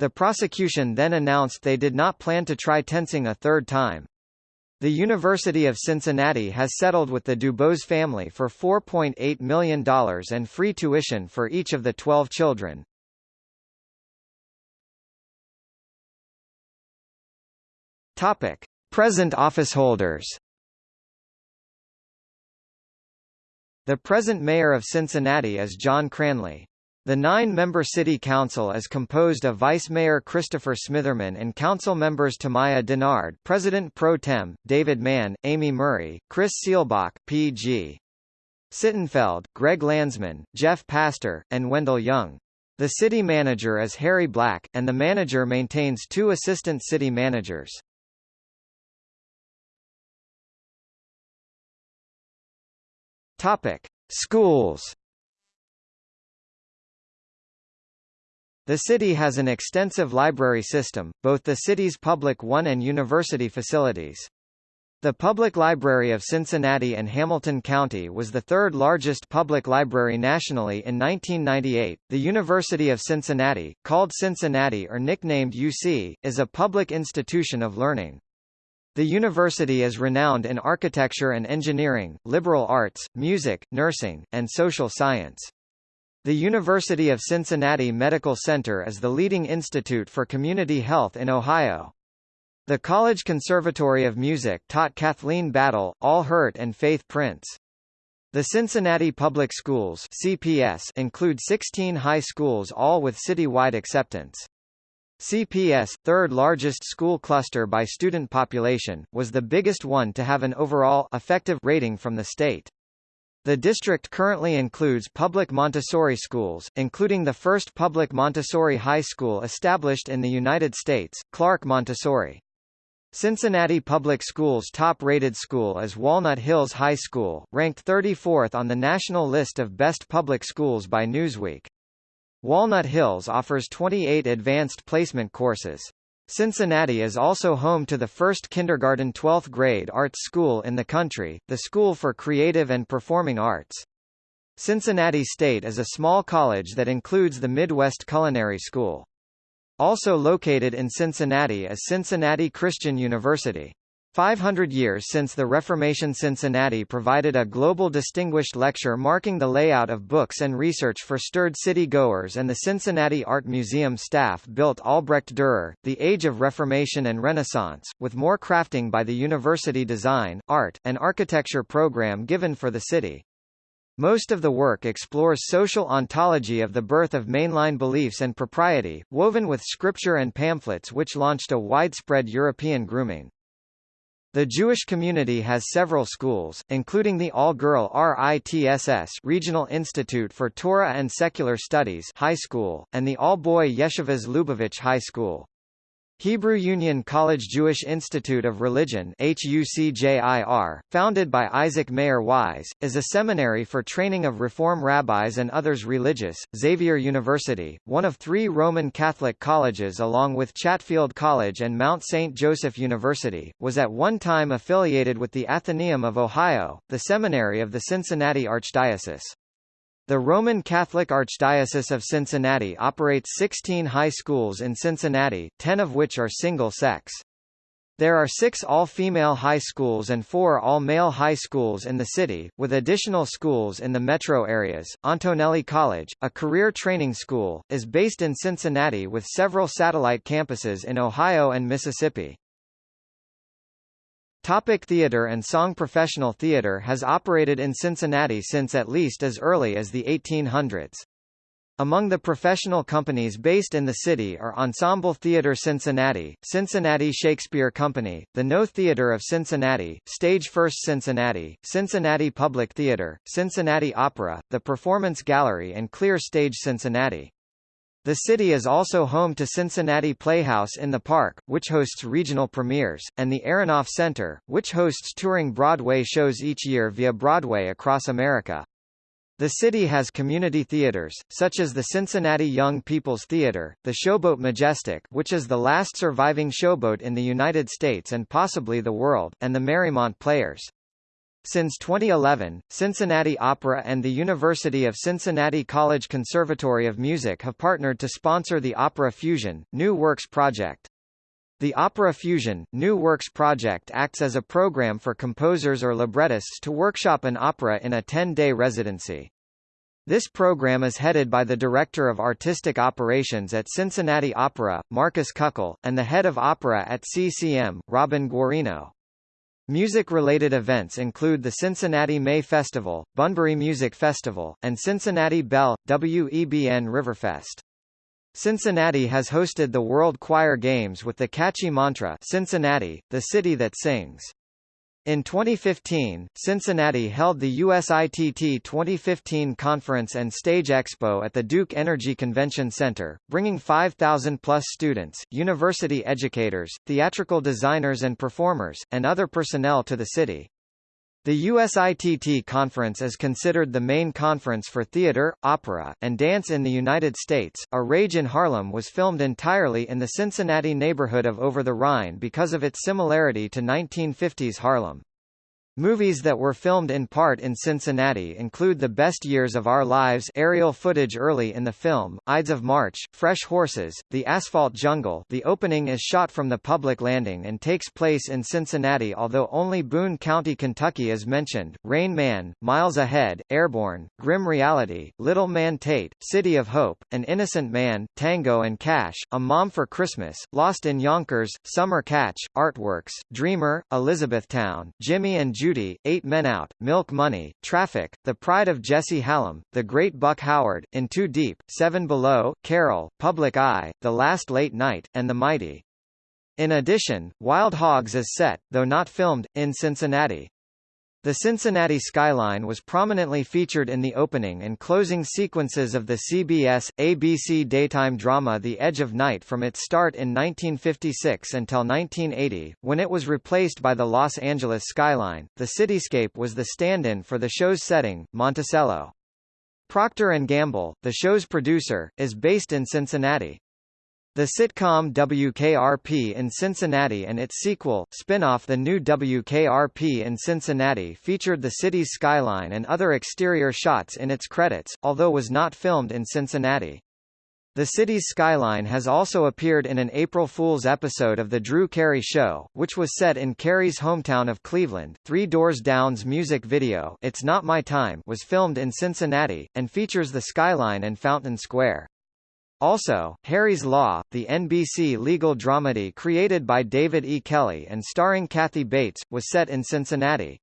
The prosecution then announced they did not plan to try Tensing a third time. The University of Cincinnati has settled with the Dubose family for $4.8 million and free tuition for each of the 12 children. Topic: Present officeholders. The present mayor of Cincinnati is John Cranley. The nine-member city council is composed of Vice Mayor Christopher Smitherman and council members Tamaya Dennard, President Pro Tem, David Mann, Amy Murray, Chris Seelbach, P.G. Sittenfeld, Greg Landsman, Jeff Pastor, and Wendell Young. The city manager is Harry Black, and the manager maintains two assistant city managers. Topic: Schools. The city has an extensive library system, both the city's public one and university facilities. The Public Library of Cincinnati and Hamilton County was the third largest public library nationally in 1998. The University of Cincinnati, called Cincinnati or nicknamed UC, is a public institution of learning. The university is renowned in architecture and engineering, liberal arts, music, nursing, and social science. The University of Cincinnati Medical Center is the leading institute for community health in Ohio. The College Conservatory of Music taught Kathleen Battle, Al Hirt and Faith Prince. The Cincinnati Public Schools CPS include 16 high schools all with citywide acceptance. CPS, third largest school cluster by student population, was the biggest one to have an overall effective rating from the state. The district currently includes public Montessori schools, including the first public Montessori high school established in the United States, Clark Montessori. Cincinnati Public Schools' top-rated school is Walnut Hills High School, ranked 34th on the national list of best public schools by Newsweek. Walnut Hills offers 28 advanced placement courses. Cincinnati is also home to the first kindergarten 12th grade arts school in the country, the School for Creative and Performing Arts. Cincinnati State is a small college that includes the Midwest Culinary School. Also located in Cincinnati is Cincinnati Christian University. 500 years since the Reformation Cincinnati provided a global distinguished lecture marking the layout of books and research for stirred city-goers and the Cincinnati Art Museum staff built Albrecht Dürer, The Age of Reformation and Renaissance, with more crafting by the university design, art, and architecture program given for the city. Most of the work explores social ontology of the birth of mainline beliefs and propriety, woven with scripture and pamphlets which launched a widespread European grooming. The Jewish community has several schools, including the all-girl RITSS Regional Institute for Torah and Secular Studies High School, and the all-boy Yeshivas Lubavitch High School. Hebrew Union College Jewish Institute of Religion founded by Isaac Mayer Wise, is a seminary for training of Reform rabbis and others religious. Xavier University, one of three Roman Catholic colleges along with Chatfield College and Mount St. Joseph University, was at one time affiliated with the Athenaeum of Ohio, the seminary of the Cincinnati Archdiocese. The Roman Catholic Archdiocese of Cincinnati operates 16 high schools in Cincinnati, 10 of which are single-sex. There are six all-female high schools and four all-male high schools in the city, with additional schools in the metro areas. Antonelli College, a career training school, is based in Cincinnati with several satellite campuses in Ohio and Mississippi. Topic theater and song Professional theater has operated in Cincinnati since at least as early as the 1800s. Among the professional companies based in the city are Ensemble Theatre Cincinnati, Cincinnati Shakespeare Company, the Know Theatre of Cincinnati, Stage First Cincinnati, Cincinnati Public Theatre, Cincinnati Opera, the Performance Gallery and Clear Stage Cincinnati. The city is also home to Cincinnati Playhouse in the Park, which hosts regional premieres, and the Aronoff Center, which hosts touring Broadway shows each year via Broadway across America. The city has community theaters, such as the Cincinnati Young People's Theater, the Showboat Majestic which is the last surviving showboat in the United States and possibly the world, and the Marymount Players. Since 2011, Cincinnati Opera and the University of Cincinnati College Conservatory of Music have partnered to sponsor the Opera Fusion, New Works project. The Opera Fusion, New Works project acts as a program for composers or librettists to workshop an opera in a 10-day residency. This program is headed by the Director of Artistic Operations at Cincinnati Opera, Marcus Kuckel, and the Head of Opera at CCM, Robin Guarino. Music-related events include the Cincinnati May Festival, Bunbury Music Festival, and Cincinnati Bell, WEBN Riverfest. Cincinnati has hosted the World Choir Games with the catchy mantra Cincinnati, the city that sings. In 2015, Cincinnati held the USITT 2015 Conference and Stage Expo at the Duke Energy Convention Center, bringing 5,000-plus students, university educators, theatrical designers and performers, and other personnel to the city. The USITT conference is considered the main conference for theater, opera, and dance in the United States. A Rage in Harlem was filmed entirely in the Cincinnati neighborhood of Over the Rhine because of its similarity to 1950s Harlem. Movies that were filmed in part in Cincinnati include The Best Years of Our Lives aerial footage early in the film, Ides of March, Fresh Horses, The Asphalt Jungle the opening is shot from the public landing and takes place in Cincinnati although only Boone County, Kentucky is mentioned, Rain Man, Miles Ahead, Airborne, Grim Reality, Little Man Tate, City of Hope, An Innocent Man, Tango and Cash, A Mom for Christmas, Lost in Yonkers, Summer Catch, Artworks, Dreamer, Elizabethtown, Jimmy and Judy, Eight Men Out, Milk Money, Traffic, The Pride of Jesse Hallam, The Great Buck Howard, In Too Deep, Seven Below, Carol, Public Eye, The Last Late Night, and The Mighty. In addition, Wild Hogs is set, though not filmed, in Cincinnati. The Cincinnati skyline was prominently featured in the opening and closing sequences of the CBS, ABC daytime drama The Edge of Night from its start in 1956 until 1980, when it was replaced by the Los Angeles skyline. The cityscape was the stand-in for the show's setting, Monticello. Procter & Gamble, the show's producer, is based in Cincinnati. The sitcom WKRP in Cincinnati and its sequel, spin-off The New WKRP in Cincinnati featured the city's skyline and other exterior shots in its credits, although was not filmed in Cincinnati. The city's skyline has also appeared in an April Fool's episode of The Drew Carey Show, which was set in Carey's hometown of Cleveland. Three Doors Down's music video It's Not My Time was filmed in Cincinnati, and features the skyline and Fountain Square. Also, Harry's Law, the NBC legal dramedy created by David E. Kelley and starring Kathy Bates, was set in Cincinnati.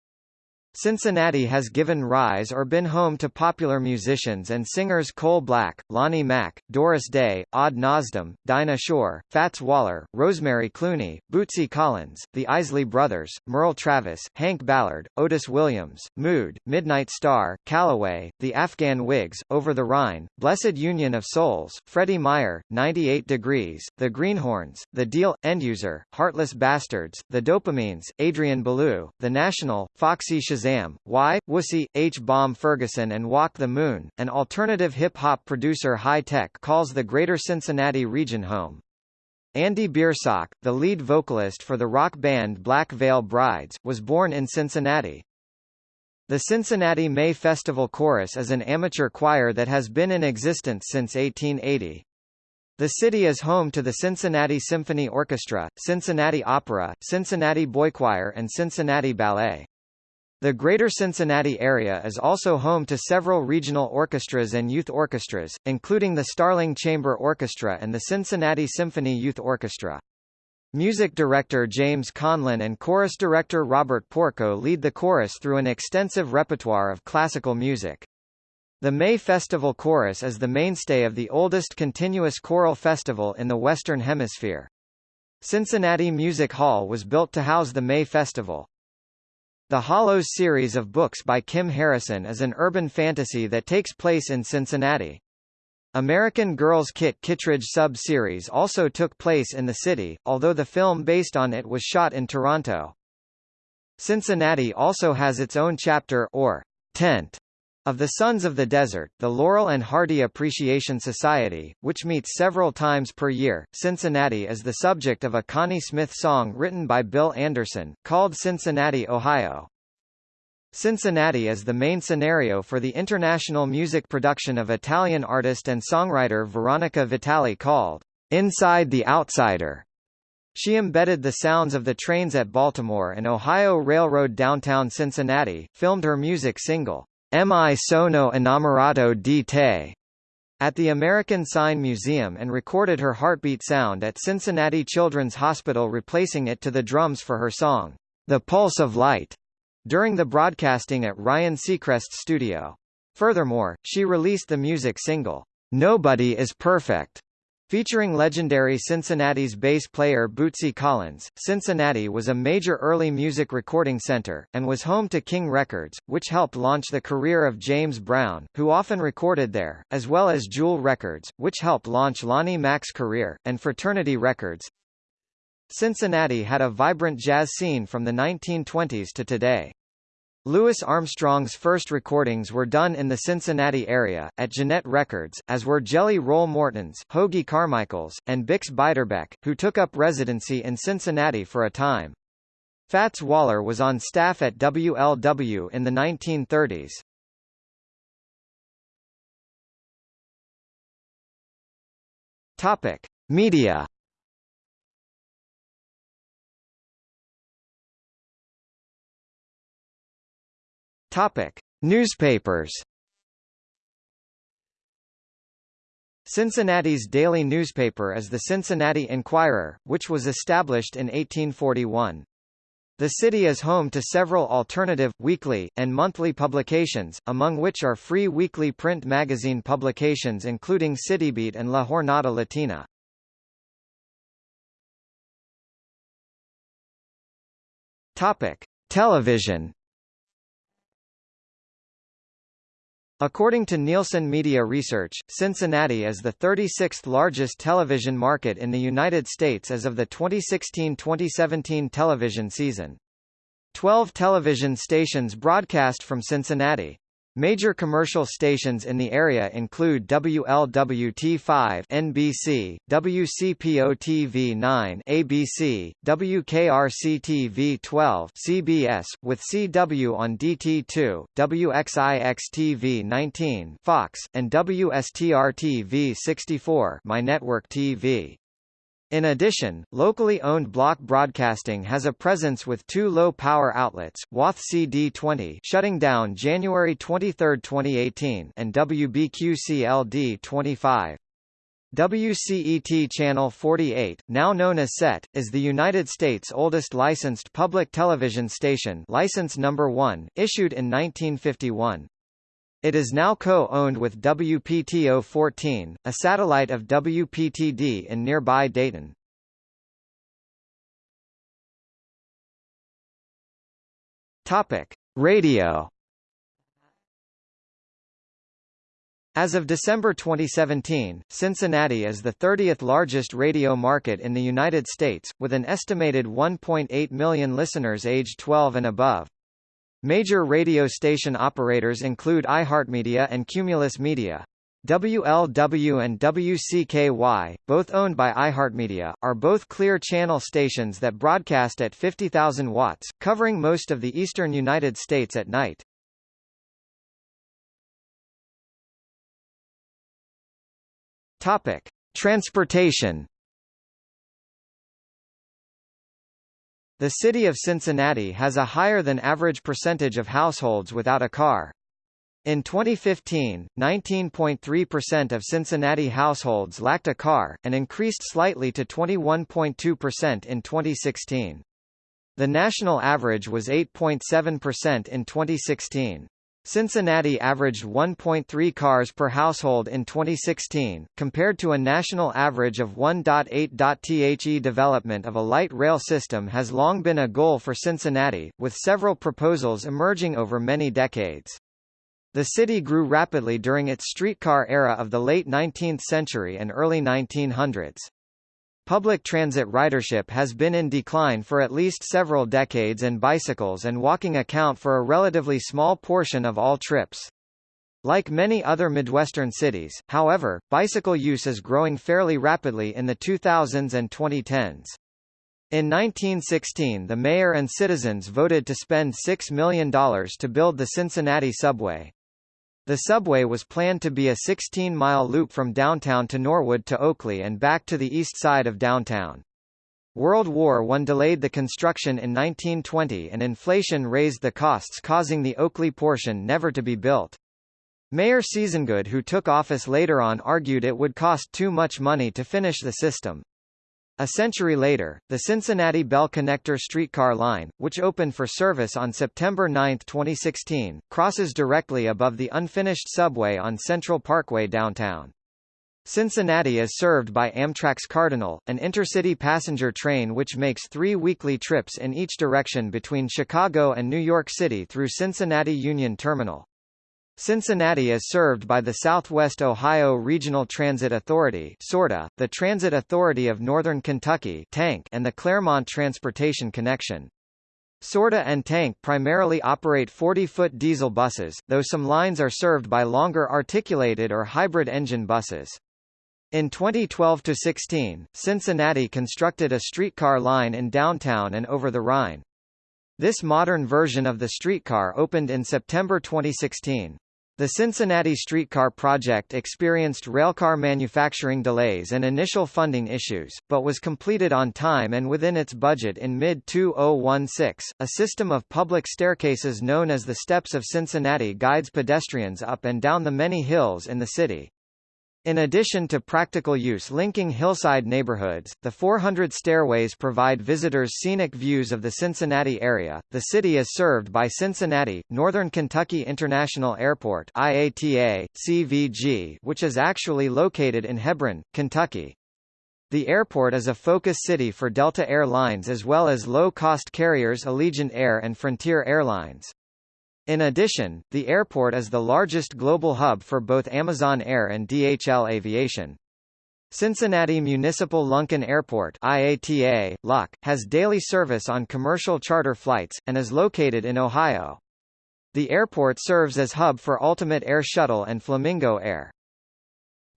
Cincinnati has given rise or been home to popular musicians and singers Cole Black, Lonnie Mack, Doris Day, Odd Nosdam, Dinah Shore, Fats Waller, Rosemary Clooney, Bootsy Collins, the Isley Brothers, Merle Travis, Hank Ballard, Otis Williams, Mood, Midnight Star, Calloway, the Afghan Whigs, Over the Rhine, Blessed Union of Souls, Freddie Meyer, 98 Degrees, The Greenhornes, The Deele, Enduser, Heartless Bastards, The Dopamines, Adrian Belew, The National, Foxy Shazam Shazam, Y, Wussy, H-Bomb Ferguson and Walk the Moon, an alternative hip-hop producer Hi-Tek calls the Greater Cincinnati region home. Andy Biersack, the lead vocalist for the rock band Black Veil Brides, was born in Cincinnati. The Cincinnati May Festival Chorus is an amateur choir that has been in existence since 1880. The city is home to the Cincinnati Symphony Orchestra, Cincinnati Opera, Cincinnati Boy Choir and Cincinnati Ballet. The Greater Cincinnati area is also home to several regional orchestras and youth orchestras, including the Starling Chamber Orchestra and the Cincinnati Symphony Youth Orchestra. Music director James Conlon and chorus director Robert Porco lead the chorus through an extensive repertoire of classical music. The May Festival Chorus is the mainstay of the oldest continuous choral festival in the Western Hemisphere. Cincinnati Music Hall was built to house the May Festival. The Hollows series of books by Kim Harrison is an urban fantasy that takes place in Cincinnati. American Girls Kit Kittredge sub-series also took place in the city, although the film based on it was shot in Toronto. Cincinnati also has its own chapter or tent of the Sons of the Desert, the Laurel and Hardy Appreciation Society, which meets several times per year, Cincinnati is the subject of a Connie Smith song written by Bill Anderson, called Cincinnati, Ohio. Cincinnati is the main scenario for the international music production of Italian artist and songwriter Veronica Vitali called Inside the Outsider. She embedded the sounds of the trains at Baltimore and Ohio Railroad downtown Cincinnati, filmed her music single, Mi sono innamorato di te, at the American Sign Museum and recorded her heartbeat sound at Cincinnati Children's Hospital replacing it to the drums for her song, The Pulse of Light, during the broadcasting at Ryan Seacrest's studio. Furthermore, she released the music single, Nobody is Perfect, Featuring legendary Cincinnati's bass player Bootsy Collins, Cincinnati was a major early music recording center, and was home to King Records, which helped launch the career of James Brown, who often recorded there, as well as Jewel Records, which helped launch Lonnie Mack's career, and Fraternity Records. Cincinnati had a vibrant jazz scene from the 1920s to today. Louis Armstrong's first recordings were done in the Cincinnati area, at Gennett Records, as were Jelly Roll Morton's, Hoagy Carmichael's, and Bix Beiderbecke, who took up residency in Cincinnati for a time. Fats Waller was on staff at WLW in the 1930s. Topic: Media Topic: Newspapers. Cincinnati's daily newspaper is the Cincinnati Enquirer, which was established in 1841. The city is home to several alternative, weekly, and monthly publications, among which are free weekly print magazine publications including Citybeat and La Jornada Latina. Topic: Television According to Nielsen Media Research, Cincinnati is the 36th largest television market in the United States as of the 2016-2017 television season. Twelve television stations broadcast from Cincinnati. Major commercial stations in the area include WLWT5 NBC, WCPO-TV 9 ABC, WKRC-TV 12 CBS, with CW on DT2, WXIX-TV 19 Fox, and WSTR-TV 64 My Network TV. In addition, locally owned Block Broadcasting has a presence with two low-power outlets, WATH CD20 shutting down January 23, 2018 and WBQCLD 25. WCET Channel 48, now known as CET, is the United States' oldest licensed public television station license number 1, issued in 1951. It is now co-owned with WPTO-14, a satellite of WPTD in nearby Dayton. Topic: Radio. As of December 2017, Cincinnati is the 30th largest radio market in the United States, with an estimated 1.8 million listeners aged 12 and above. Major radio station operators include iHeartMedia and Cumulus Media. WLW and WCKY, both owned by iHeartMedia, are both clear channel stations that broadcast at 50,000 watts, covering most of the eastern United States at night. Topic: Transportation The city of Cincinnati has a higher than average percentage of households without a car. In 2015, 19.3% of Cincinnati households lacked a car, and increased slightly to 21.2% in 2016. The national average was 8.7% in 2016. Cincinnati averaged 1.3 cars per household in 2016, compared to a national average of 1.8. The development of a light rail system has long been a goal for Cincinnati, with several proposals emerging over many decades. The city grew rapidly during its streetcar era of the late 19th century and early 1900s. Public transit ridership has been in decline for at least several decades and bicycles and walking account for a relatively small portion of all trips. Like many other Midwestern cities, however, bicycle use is growing fairly rapidly in the 2000s and 2010s. In 1916 the mayor and citizens voted to spend $6 million to build the Cincinnati subway. The subway was planned to be a 16-mile loop from downtown to Norwood to Oakley and back to the east side of downtown. World War I delayed the construction in 1920 and inflation raised the costs causing the Oakley portion never to be built. Mayor Seasongood who took office later on argued it would cost too much money to finish the system. A century later, the Cincinnati Bell Connector streetcar line, which opened for service on September 9, 2016, crosses directly above the unfinished subway on Central Parkway downtown. Cincinnati is served by Amtrak's Cardinal, an intercity passenger train which makes three weekly trips in each direction between Chicago and New York City through Cincinnati Union Terminal. Cincinnati is served by the Southwest Ohio Regional Transit Authority SORTA, the Transit Authority of Northern Kentucky TANK, and the Clermont Transportation Connection. SORTA and TANK primarily operate 40-foot diesel buses, though some lines are served by longer articulated or hybrid engine buses. In 2012-16, Cincinnati constructed a streetcar line in downtown and over the Rhine. This modern version of the streetcar opened in September 2016. The Cincinnati streetcar project experienced railcar manufacturing delays and initial funding issues, but was completed on time and within its budget in mid-2016. A system of public staircases known as the Steps of Cincinnati guides pedestrians up and down the many hills in the city. In addition to practical use linking hillside neighborhoods, the 400 stairways provide visitors scenic views of the Cincinnati area. The city is served by Cincinnati, Northern Kentucky International Airport IATA, CVG, which is actually located in Hebron, Kentucky. The airport is a focus city for Delta Air Lines as well as low-cost carriers Allegiant Air and Frontier Airlines. In addition, the airport is the largest global hub for both Amazon Air and DHL Aviation. Cincinnati Municipal Lunken Airport IATA, LUC, has daily service on commercial charter flights, and is located in Ohio. The airport serves as hub for Ultimate Air Shuttle and Flamingo Air.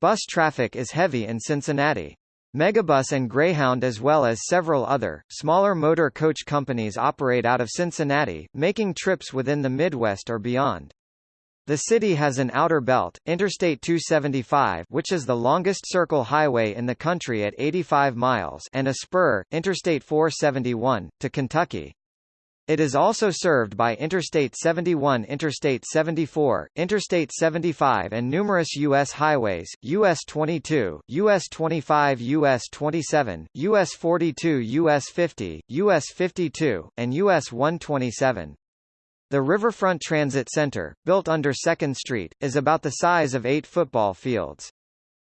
Bus traffic is heavy in Cincinnati. Megabus and Greyhound as well as several other, smaller motor coach companies operate out of Cincinnati, making trips within the Midwest or beyond. The city has an outer belt, Interstate 275 which is the longest circle highway in the country at 85 miles and a spur, Interstate 471, to Kentucky. It is also served by Interstate 71 Interstate 74, Interstate 75 and numerous U.S. highways, US 22, US 25 US 27, US 42 US 50, US 52, and US 127. The Riverfront Transit Center, built under 2nd Street, is about the size of eight football fields.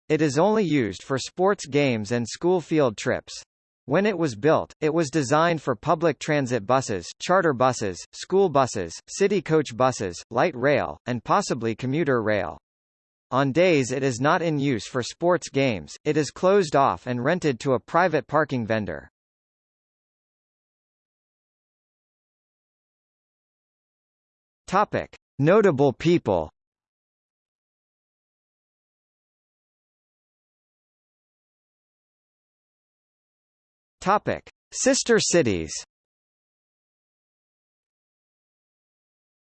It is only used for sports games and school field trips. When it was built, it was designed for public transit buses, charter buses, school buses, city coach buses, light rail, and possibly commuter rail. On days it is not in use for sports games, it is closed off and rented to a private parking vendor. Topic: Notable people Topic: Sister cities.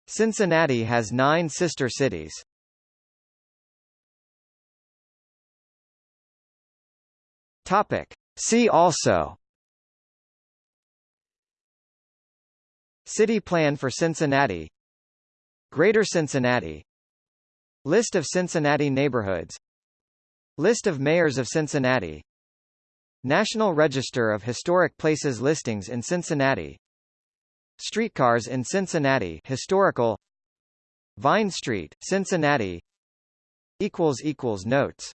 Cincinnati has nine sister cities. Topic: See also. City plan for Cincinnati Greater Cincinnati List of Cincinnati neighborhoods List of mayors of Cincinnati National Register of Historic Places listings in Cincinnati. Streetcars in Cincinnati historical. Vine Street, Cincinnati. Notes